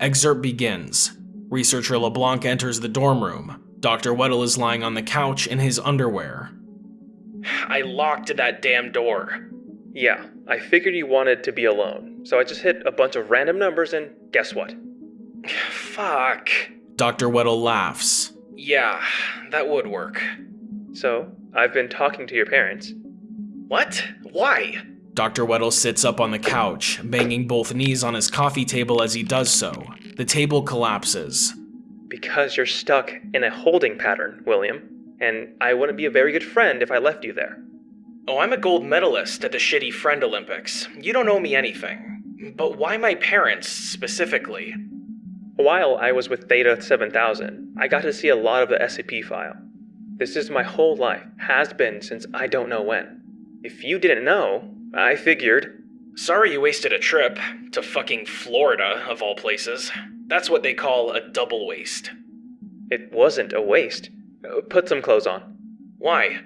Excerpt begins. Researcher LeBlanc enters the dorm room. Dr. Weddle is lying on the couch in his underwear. I locked that damn door. Yeah, I figured you wanted to be alone, so I just hit a bunch of random numbers and guess what? Fuck. Dr. Weddle laughs. Yeah, that would work. So, I've been talking to your parents. What? Why? Dr. Weddle sits up on the couch, banging both knees on his coffee table as he does so. The table collapses. Because you're stuck in a holding pattern, William, and I wouldn't be a very good friend if I left you there. Oh, I'm a gold medalist at the Shitty Friend Olympics. You don't owe me anything. But why my parents, specifically? While I was with Theta 7000, I got to see a lot of the SCP file. This is my whole life, has been since I don't know when. If you didn't know, I figured. Sorry you wasted a trip to fucking Florida, of all places. That's what they call a double waste. It wasn't a waste. Uh, put some clothes on. Why?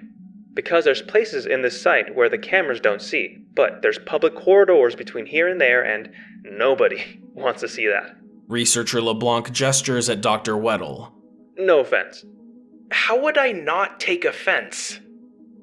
Because there's places in this site where the cameras don't see, but there's public corridors between here and there, and nobody wants to see that. Researcher LeBlanc gestures at Dr. Weddle. No offense. How would I not take offense?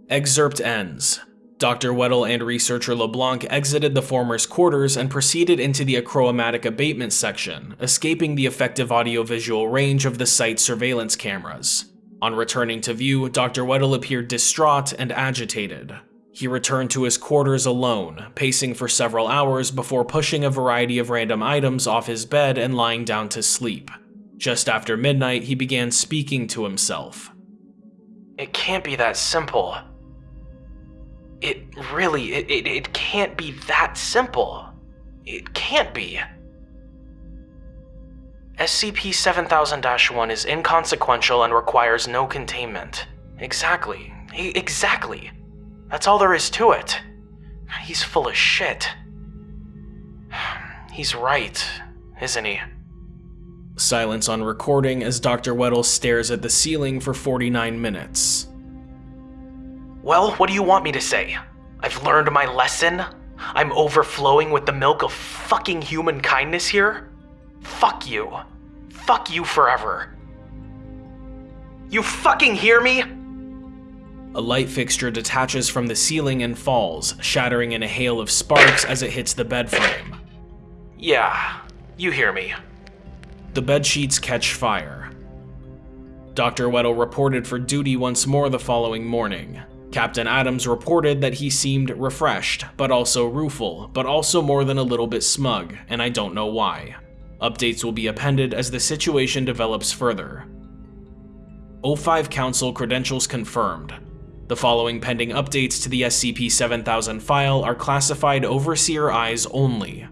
Excerpt ends. Dr. Weddle and researcher LeBlanc exited the former's quarters and proceeded into the achromatic abatement section, escaping the effective audiovisual range of the site's surveillance cameras. On returning to view, Dr. Weddle appeared distraught and agitated. He returned to his quarters alone, pacing for several hours before pushing a variety of random items off his bed and lying down to sleep. Just after midnight, he began speaking to himself. It can't be that simple. It really, it, it, it can't be that simple. It can't be. SCP 7000 1 is inconsequential and requires no containment. Exactly. E- exactly. That's all there is to it. He's full of shit. He's right, isn't he? Silence on recording as Dr. Weddle stares at the ceiling for 49 minutes. Well, what do you want me to say? I've learned my lesson? I'm overflowing with the milk of fucking human kindness here? Fuck you. Fuck you forever. You fucking hear me? A light fixture detaches from the ceiling and falls, shattering in a hail of sparks as it hits the bed frame. Yeah, you hear me. The bed sheets catch fire. Dr. Weddle reported for duty once more the following morning. Captain Adams reported that he seemed refreshed, but also rueful, but also more than a little bit smug, and I don't know why. Updates will be appended as the situation develops further. O5 Council credentials confirmed. The following pending updates to the SCP-7000 file are classified Overseer Eyes only.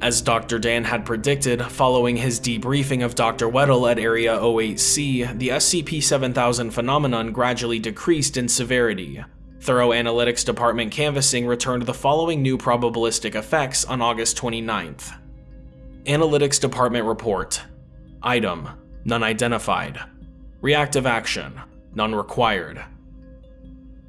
As Dr. Dan had predicted, following his debriefing of Dr. Weddle at Area 08C, the SCP-7000 phenomenon gradually decreased in severity. Thorough Analytics Department canvassing returned the following new probabilistic effects on August 29th. Analytics Department Report Item None identified Reactive action None required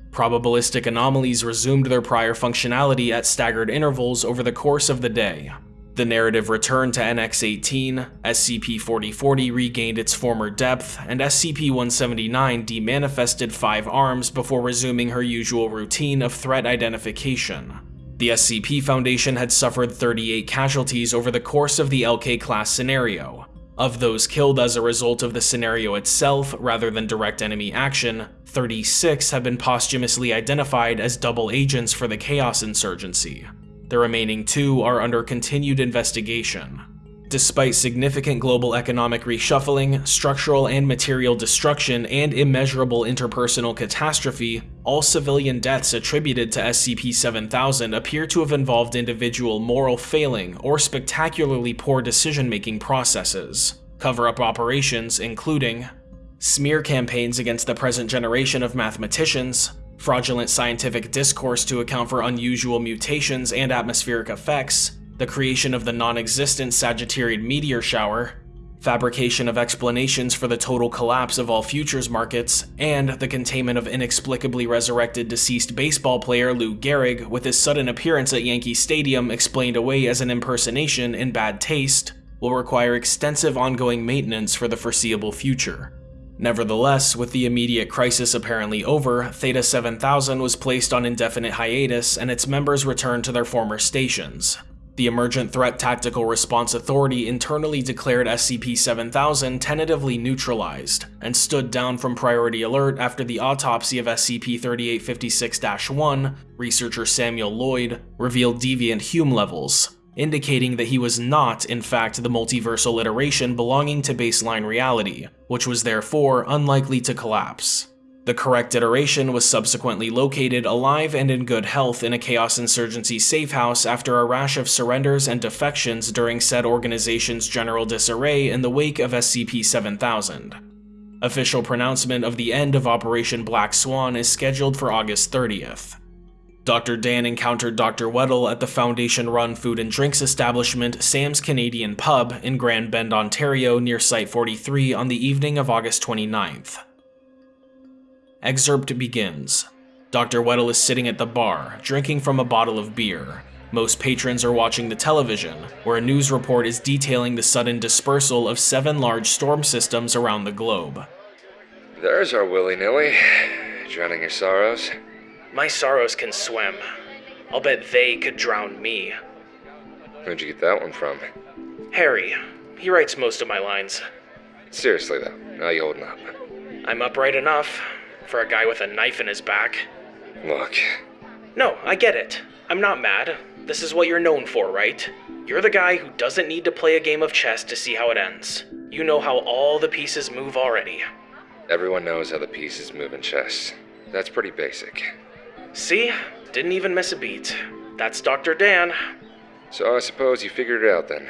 Probabilistic anomalies resumed their prior functionality at staggered intervals over the course of the day. The narrative returned to NX-18, SCP-4040 regained its former depth, and SCP-179 demanifested five arms before resuming her usual routine of threat identification. The SCP Foundation had suffered 38 casualties over the course of the LK-class scenario. Of those killed as a result of the scenario itself rather than direct enemy action, 36 have been posthumously identified as double agents for the Chaos Insurgency. The remaining two are under continued investigation. Despite significant global economic reshuffling, structural and material destruction, and immeasurable interpersonal catastrophe, all civilian deaths attributed to SCP-7000 appear to have involved individual moral failing or spectacularly poor decision-making processes. Cover-up operations including smear campaigns against the present generation of mathematicians, fraudulent scientific discourse to account for unusual mutations and atmospheric effects, the creation of the non-existent Sagittarian meteor shower, fabrication of explanations for the total collapse of all futures markets, and the containment of inexplicably resurrected deceased baseball player Lou Gehrig with his sudden appearance at Yankee Stadium explained away as an impersonation in bad taste, will require extensive ongoing maintenance for the foreseeable future. Nevertheless, with the immediate crisis apparently over, Theta 7000 was placed on indefinite hiatus and its members returned to their former stations. The Emergent Threat Tactical Response Authority internally declared SCP-7000 tentatively neutralized, and stood down from priority alert after the autopsy of SCP-3856-1, researcher Samuel Lloyd, revealed deviant Hume levels, indicating that he was not, in fact, the multiversal iteration belonging to baseline reality, which was therefore unlikely to collapse. The correct iteration was subsequently located alive and in good health in a Chaos Insurgency safe house after a rash of surrenders and defections during said organization's general disarray in the wake of SCP-7000. Official pronouncement of the end of Operation Black Swan is scheduled for August 30th. Dr. Dan encountered Dr. Weddle at the Foundation-run food and drinks establishment Sam's Canadian Pub in Grand Bend, Ontario near Site 43 on the evening of August 29th. Excerpt begins. Dr. Weddle is sitting at the bar, drinking from a bottle of beer. Most patrons are watching the television, where a news report is detailing the sudden dispersal of seven large storm systems around the globe. There's our willy-nilly. Drowning your sorrows. My sorrows can swim. I'll bet they could drown me. Where'd you get that one from? Harry. He writes most of my lines. Seriously, though, how you holding up? I'm upright enough for a guy with a knife in his back. Look. No, I get it. I'm not mad. This is what you're known for, right? You're the guy who doesn't need to play a game of chess to see how it ends. You know how all the pieces move already. Everyone knows how the pieces move in chess. That's pretty basic. See? Didn't even miss a beat. That's Dr. Dan. So I suppose you figured it out then.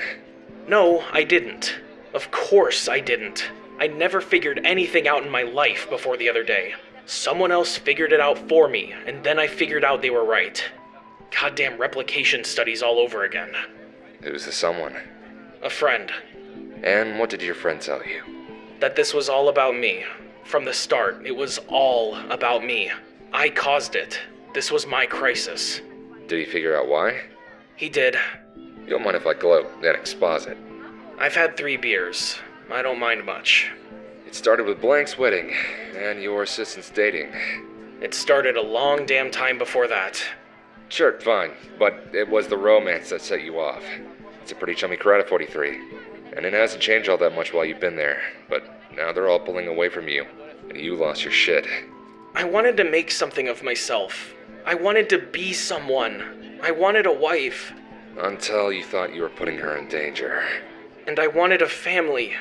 No, I didn't. Of course I didn't. I never figured anything out in my life before the other day. Someone else figured it out for me, and then I figured out they were right. Goddamn replication studies all over again. Who's the someone? A friend. And what did your friend tell you? That this was all about me. From the start, it was all about me. I caused it. This was my crisis. Did he figure out why? He did. You don't mind if I gloat and exposit? I've had three beers. I don't mind much. It started with Blank's wedding and your assistant's dating. It started a long damn time before that. Sure, fine, but it was the romance that set you off. It's a pretty chummy crowd at 43, and it hasn't changed all that much while you've been there, but now they're all pulling away from you, and you lost your shit. I wanted to make something of myself. I wanted to be someone. I wanted a wife. Until you thought you were putting her in danger. And I wanted a family.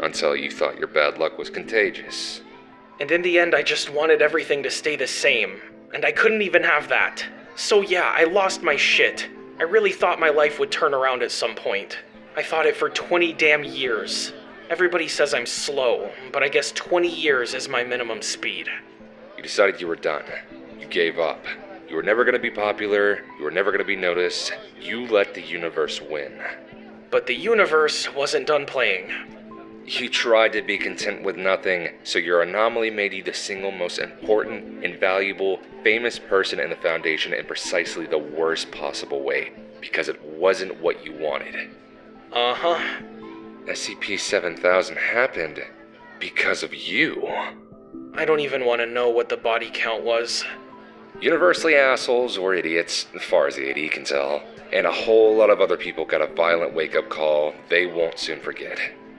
Until you thought your bad luck was contagious. And in the end, I just wanted everything to stay the same. And I couldn't even have that. So yeah, I lost my shit. I really thought my life would turn around at some point. I thought it for 20 damn years. Everybody says I'm slow, but I guess 20 years is my minimum speed. You decided you were done. You gave up. You were never gonna be popular, you were never gonna be noticed. You let the universe win. But the universe wasn't done playing. You tried to be content with nothing, so your anomaly made you the single most important, invaluable, famous person in the Foundation in precisely the worst possible way. Because it wasn't what you wanted. Uh huh. SCP 7000 happened because of you. I don't even want to know what the body count was. Universally assholes or idiots, as far as the AD can tell. And a whole lot of other people got a violent wake up call they won't soon forget.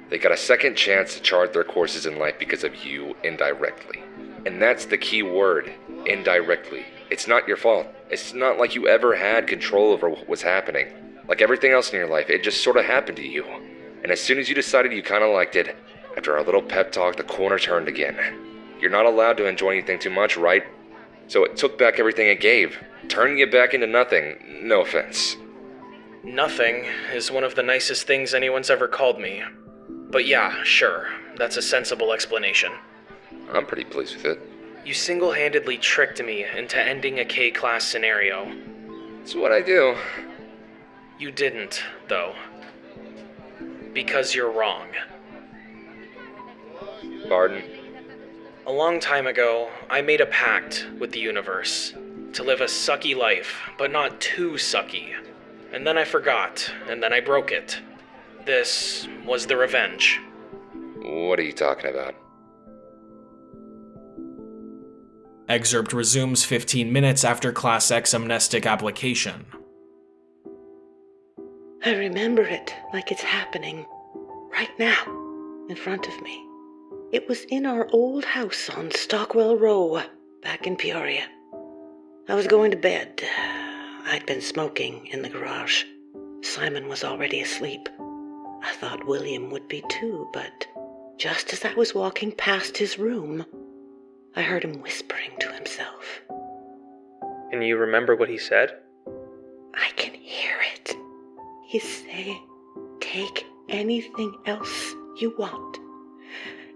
They got a second chance to chart their courses in life because of you indirectly. And that's the key word indirectly. It's not your fault. It's not like you ever had control over what was happening. Like everything else in your life, it just sort of happened to you. And as soon as you decided you kind of liked it, after our little pep talk, the corner turned again. You're not allowed to enjoy anything too much, right? So it took back everything it gave, turning you back into nothing. No offense. Nothing is one of the nicest things anyone's ever called me. But yeah, sure, that's a sensible explanation. I'm pretty pleased with it. You single handedly tricked me into ending a K class scenario. It's what I do. You didn't, though. Because you're wrong. Pardon? A long time ago, I made a pact with the universe to live a sucky life, but not too sucky. And then I forgot, and then I broke it. This was the revenge. What are you talking about? Excerpt resumes 15 minutes after Class X amnestic application. I remember it like it's happening right now in front of me. It was in our old house on Stockwell Row, back in Peoria. I was going to bed. I'd been smoking in the garage. Simon was already asleep. I thought William would be too, but just as I was walking past his room, I heard him whispering to himself. And you remember what he said? I can hear it. He's saying, Take anything else you want.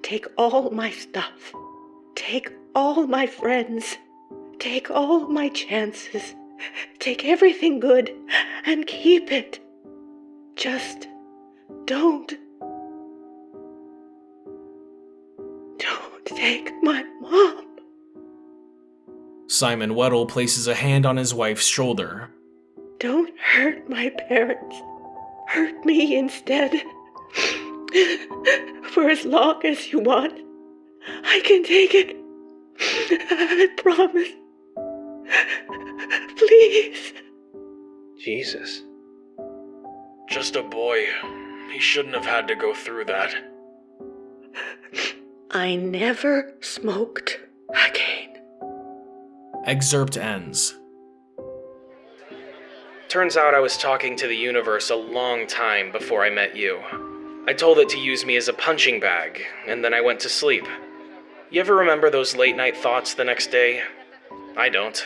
Take all my stuff. Take all my friends. Take all my chances. Take everything good and keep it. Just don't. Don't take my mom. Simon Weddle places a hand on his wife's shoulder. Don't hurt my parents. Hurt me instead. For as long as you want, I can take it. I promise. Please. Jesus. Just a boy. He shouldn't have had to go through that. I never smoked again. Excerpt ends. Turns out I was talking to the universe a long time before I met you. I told it to use me as a punching bag, and then I went to sleep. You ever remember those late night thoughts the next day? I don't.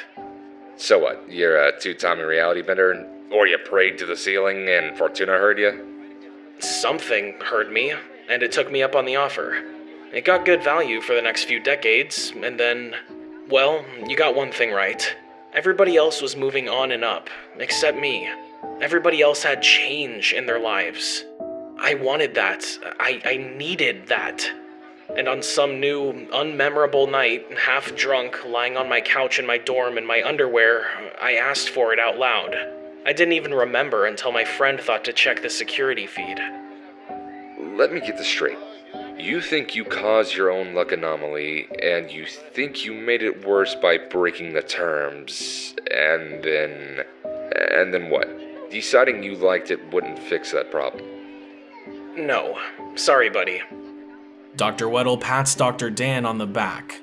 So what? You're a two-timing reality bender, or you prayed to the ceiling and Fortuna heard you? Something heard me, and it took me up on the offer. It got good value for the next few decades, and then. Well, you got one thing right. Everybody else was moving on and up, except me. Everybody else had change in their lives. I wanted that. I, I needed that. And on some new, unmemorable night, half drunk, lying on my couch in my dorm in my underwear, I asked for it out loud. I didn't even remember until my friend thought to check the security feed. Let me get this straight. You think you caused your own luck anomaly, and you think you made it worse by breaking the terms, and then. and then what? Deciding you liked it wouldn't fix that problem. No. Sorry, buddy. Dr. Weddle pats Dr. Dan on the back.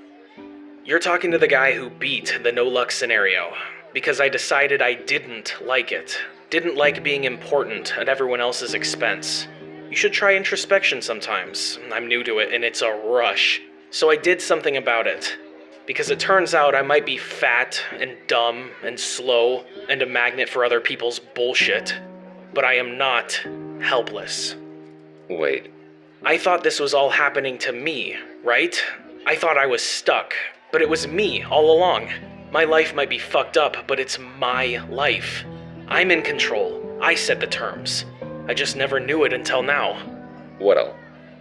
You're talking to the guy who beat the no luck scenario, because I decided I didn't like it. Didn't like being important at everyone else's expense. You should try introspection sometimes. I'm new to it and it's a rush. So I did something about it. Because it turns out I might be fat and dumb and slow and a magnet for other people's bullshit. But I am not helpless. Wait. I thought this was all happening to me, right? I thought I was stuck, but it was me all along. My life might be fucked up, but it's my life. I'm in control. I set the terms. I just never knew it until now. What else?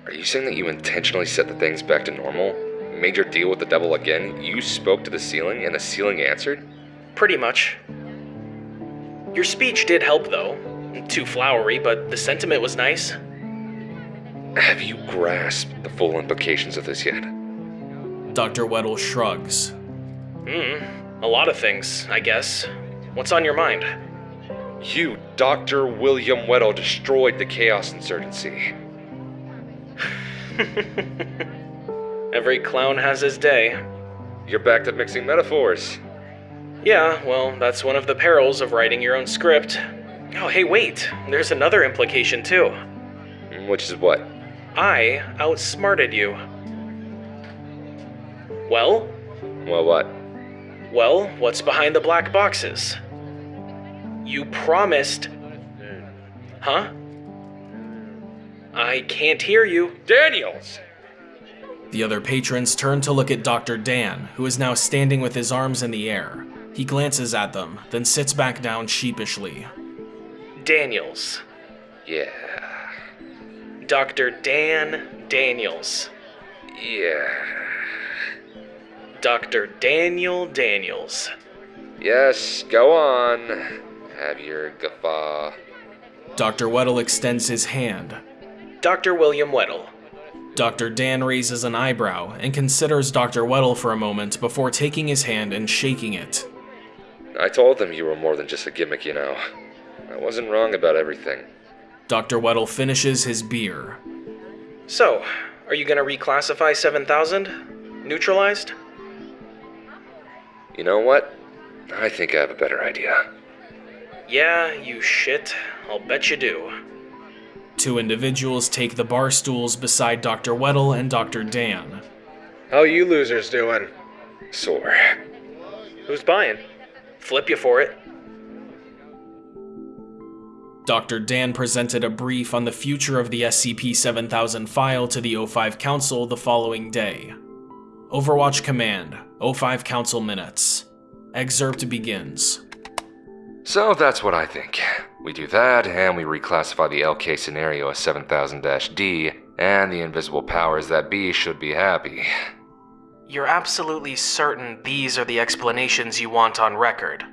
Are you saying that you intentionally set the things back to normal? Made your deal with the devil again? You spoke to the ceiling and the ceiling answered? Pretty much. Your speech did help, though. Too flowery, but the sentiment was nice. Have you grasped the full implications of this yet? Dr. Weddle shrugs. Hmm, a lot of things, I guess. What's on your mind? You, Dr. William Weddle, destroyed the Chaos Insurgency. Every clown has his day. You're back to mixing metaphors. Yeah, well, that's one of the perils of writing your own script. Oh, hey, wait. There's another implication, too. Mm, which is what? I outsmarted you. Well? Well, what? Well, what's behind the black boxes? You promised. Huh? I can't hear you. Daniels! The other patrons turn to look at Dr. Dan, who is now standing with his arms in the air. He glances at them, then sits back down sheepishly. Daniels. Yeah. Dr. Dan Daniels. Yeah. Dr. Daniel Daniels. Yes, go on. Have your guffaw. Dr. Weddle extends his hand. Dr. William Weddle. Dr. Dan raises an eyebrow and considers Dr. Weddle for a moment before taking his hand and shaking it. I told them you were more than just a gimmick, you know. I wasn't wrong about everything. Dr. Weddle finishes his beer. So, are you gonna reclassify 7000? Neutralized? You know what? I think I have a better idea. Yeah, you shit. I'll bet you do. Two individuals take the bar stools beside Dr. Weddle and Dr. Dan. How you losers doing? Sore. Who's buying? Flip you for it. Dr. Dan presented a brief on the future of the SCP-7000 file to the O5 Council the following day. Overwatch Command, O5 Council Minutes. Excerpt begins. So that's what I think. We do that, and we reclassify the LK scenario as 7000-D, and the invisible powers that be should be happy. You're absolutely certain these are the explanations you want on record?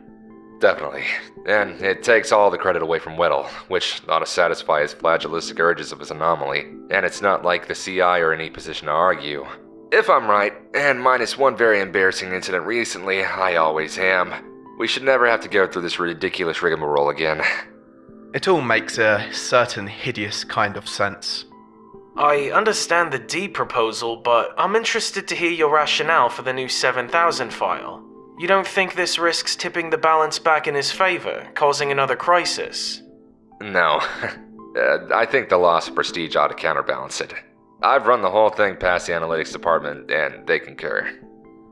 Definitely. And it takes all the credit away from Weddle, which ought to satisfy his flagellistic urges of his anomaly. And it's not like the CI are in any position to argue. If I'm right, and minus one very embarrassing incident recently, I always am, we should never have to go through this ridiculous rigmarole again. It all makes a certain hideous kind of sense. I understand the D proposal, but I'm interested to hear your rationale for the new 7000 file. You don't think this risks tipping the balance back in his favor, causing another crisis? No. Uh, I think the loss of prestige ought to counterbalance it. I've run the whole thing past the analytics department, and they concur.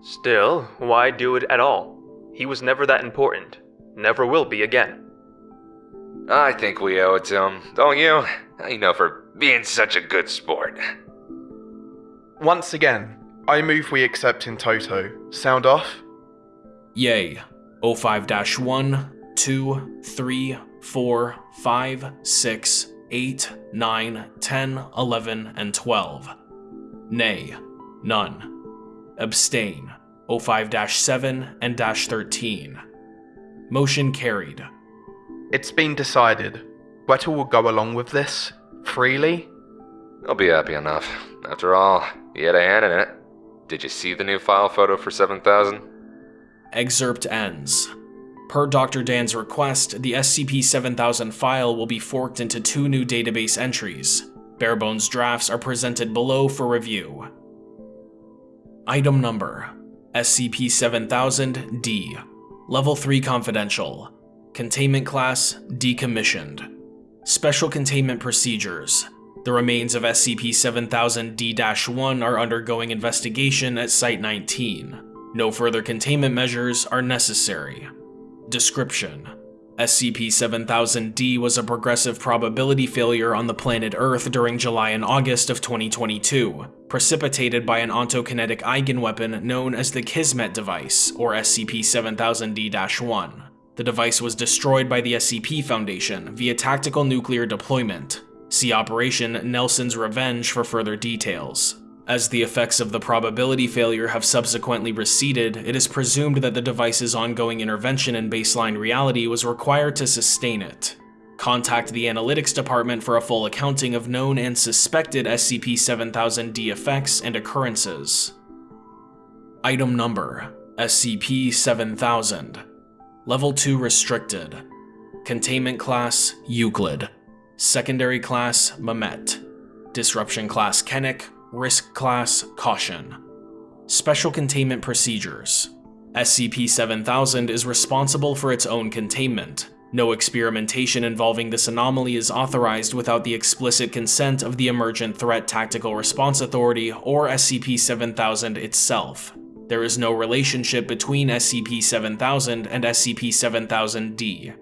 Still, why do it at all? He was never that important. Never will be again. I think we owe it to him, don't you? You know, for being such a good sport. Once again, I move we accept in toto. Sound off? Yay. O5 1, 2, 3, 4, 5, 6, 8, 9, 10, 11, and 12. Nay. None. Abstain. O5 7 and dash 13. Motion carried. It's been decided. Weddle will go along with this freely. I'll be happy enough. After all, he had a hand in it. Did you see the new file photo for 7000? Excerpt ends. Per Dr. Dan's request, the SCP-7000 file will be forked into two new database entries. Barebones drafts are presented below for review. Item Number SCP-7000-D Level 3 Confidential Containment Class Decommissioned Special Containment Procedures The remains of SCP-7000-D-1 are undergoing investigation at Site-19. No further containment measures are necessary. Description SCP-7000-D was a progressive probability failure on the planet Earth during July and August of 2022, precipitated by an ontokinetic eigenweapon known as the Kismet device, or SCP-7000-D-1. The device was destroyed by the SCP Foundation via tactical nuclear deployment. See Operation Nelson's Revenge for further details. As the effects of the probability failure have subsequently receded, it is presumed that the device's ongoing intervention in baseline reality was required to sustain it. Contact the Analytics Department for a full accounting of known and suspected SCP-7000-D effects and occurrences. Item Number SCP-7000 Level 2 Restricted. Containment Class Euclid. Secondary Class Mamet. Disruption Class Keneq Risk Class Caution. Special Containment Procedures. SCP-7000 is responsible for its own containment. No experimentation involving this anomaly is authorized without the explicit consent of the Emergent Threat Tactical Response Authority or SCP-7000 itself. There is no relationship between SCP-7000 and SCP-7000-D.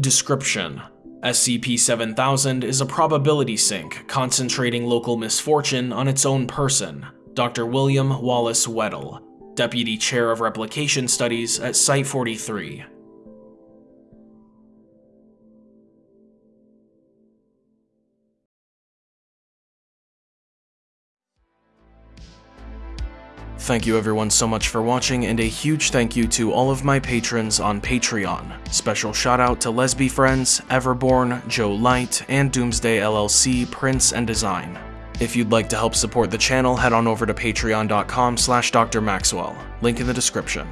Description SCP-7000 is a probability sink concentrating local misfortune on its own person, Dr. William Wallace Weddle, Deputy Chair of Replication Studies at Site-43. Thank you everyone so much for watching, and a huge thank you to all of my patrons on Patreon. Special shout out to Lesby Friends, Everborn, Joe Light, and Doomsday LLC Prints and Design. If you'd like to help support the channel, head on over to patreon.com slash drmaxwell, link in the description.